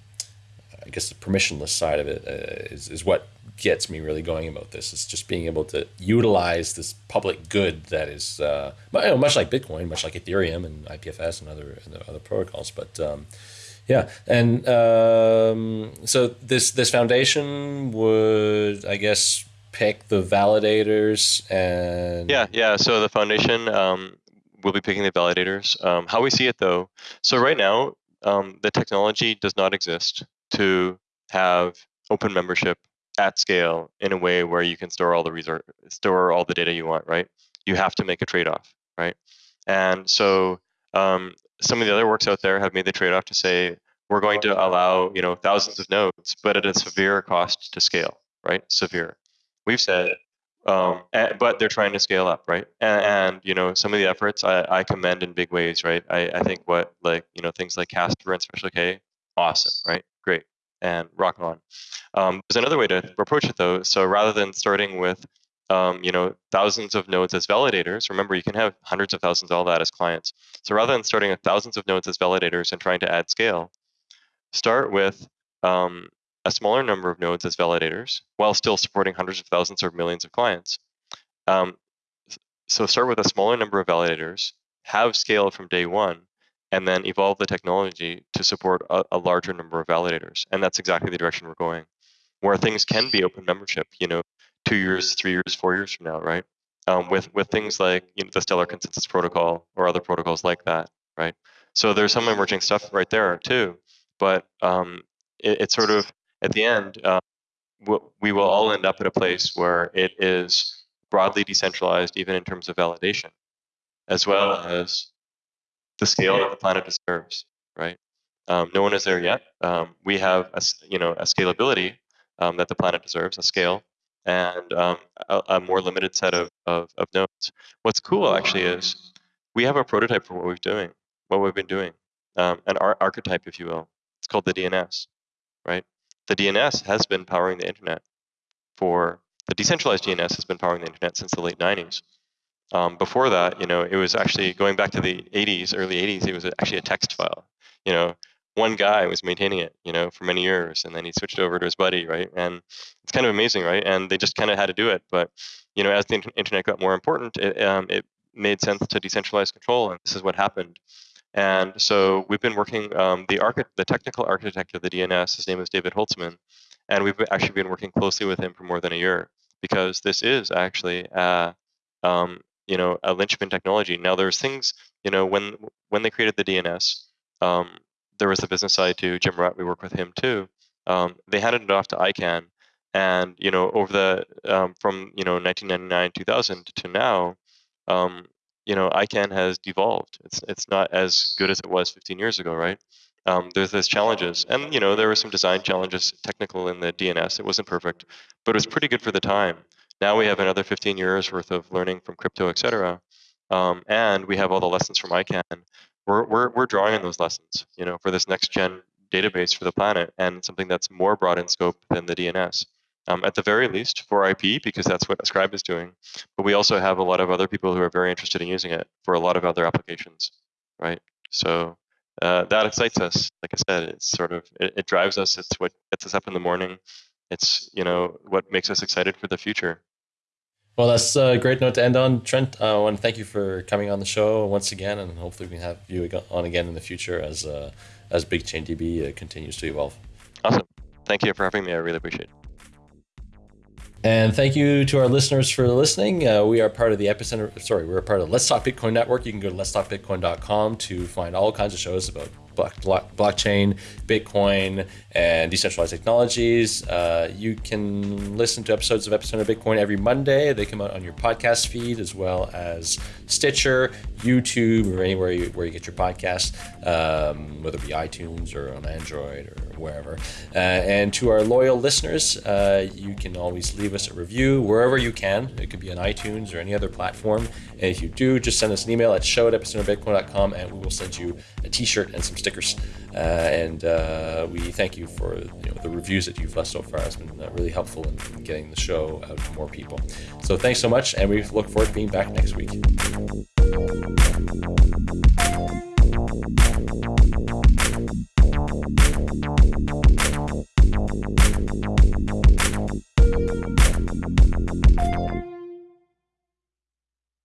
I guess the permissionless side of it uh, is is what gets me really going about this. It's just being able to utilize this public good that is uh, much like Bitcoin, much like Ethereum and IPFS and other and other protocols. But um, yeah, and um, so this this foundation would, I guess, pick the validators and yeah, yeah. So the foundation um, will be picking the validators. Um, how we see it though, so right now um, the technology does not exist to have open membership at scale in a way where you can store all the store all the data you want, right? You have to make a trade-off, right? And so um, some of the other works out there have made the trade-off to say we're going to allow you know thousands of nodes, but at a severe cost to scale, right? Severe. We've said, um, but they're trying to scale up, right? And, and you know some of the efforts I, I commend in big ways, right? I, I think what like you know things like Casper and Special K, awesome, right? Great and rock on. Um, there's another way to approach it though. So rather than starting with um, you know thousands of nodes as validators, remember you can have hundreds of thousands all that as clients. So rather than starting with thousands of nodes as validators and trying to add scale, start with um, a smaller number of nodes as validators while still supporting hundreds of thousands or millions of clients. Um, so start with a smaller number of validators, have scale from day one, and then evolve the technology to support a, a, larger number of validators. And that's exactly the direction we're going, where things can be open membership, you know, two years, three years, four years from now, right? Um, with with things like you know, the Stellar Consensus Protocol or other protocols like that, right? So there's some emerging stuff right there too, but um, it, it's sort of at the end, uh, we will all end up at a place where it is broadly decentralized, even in terms of validation, as well as the scale that the planet deserves, right? Um, no one is there yet. Um, we have a, you know a scalability um, that the planet deserves, a scale, and um, a, a, more limited set of, of, of, nodes. What's cool actually is we have a prototype for what we've doing, what we've been doing, um, an ar- archetype, if you will. It's called the DNS, right? The DNS has been powering the internet for the decentralized DNS has been powering the internet since the late 90s. Um, before that, you know, it was actually going back to the 80s, early 80s. It was actually a text file. You know, one guy was maintaining it, you know, for many years, and then he switched over to his buddy, right? And it's kind of amazing, right? And they just kind of had to do it. But you know, as the internet got more important, it, um, it made sense to decentralize control, and this is what happened. And so we've been working. Um, the archi- the technical architect of the DNS, his name is David Holtzman, and we've actually been working closely with him for more than a year because this is actually uh, um, you know a linchpin technology. Now there's things you know when when they created the DNS, um, there was the business side too. Jim Rutt, we work with him too. Um, they handed it off to ICANN, and you know over the um, from you know 1999 2000 to now, um, you know ICANN has devolved. It's it's not as good as it was 15 years ago, right? um, there's those challenges, and you know there were some design challenges, technical in the DNS. It wasn't perfect, but it was pretty good for the time. Now we have another 15 years worth of learning from crypto, et cetera, um, and we have all the lessons from ICANN. We're, we're, we're drawing on those lessons, you know, for this next gen database for the planet, and something that's more broad in scope than the DNS. Um, at the very least for IP, because that's what Ascribe is doing. But we also have a lot of other people who are very interested in using it for a lot of other applications, right? So uh, that excites us. Like I said, it's sort of it, it, drives us. It's what gets us up in the morning. It's you know what makes us excited for the future. Well, that's a great note to end on, Trent. Uh, I want to thank you for coming on the show once again, and hopefully we can have you on again in the future as uh, as BigchainDB uh, continues to evolve. Awesome. Thank you for having me. I really appreciate it. And thank you to our listeners for listening. Uh, we are part of the Epicenter, sorry, we're part of Let's Talk Bitcoin Network. You can go to letstalkbitcoin.com to find all kinds of shows about blockchain, Bitcoin, and decentralized technologies. Uh, you can listen to episodes of Epicenter Bitcoin every Monday. They come out on your podcast feed as well as Stitcher, YouTube, or anywhere you, where you get your podcast, um, whether it be iTunes or on Android or wherever. Uh, and to our loyal listeners, uh, you can always leave us a review wherever you can. It could be on iTunes or any other platform. And if you do, just send us an email at show at epicenterbitcoin.com and we will send you a t-shirt and some stickers. Uh, and uh, we thank you for you know, the reviews that you've left so far. It's been uh, really helpful in, in getting the show out to more people. So thanks so much, and we look forward to being back next week.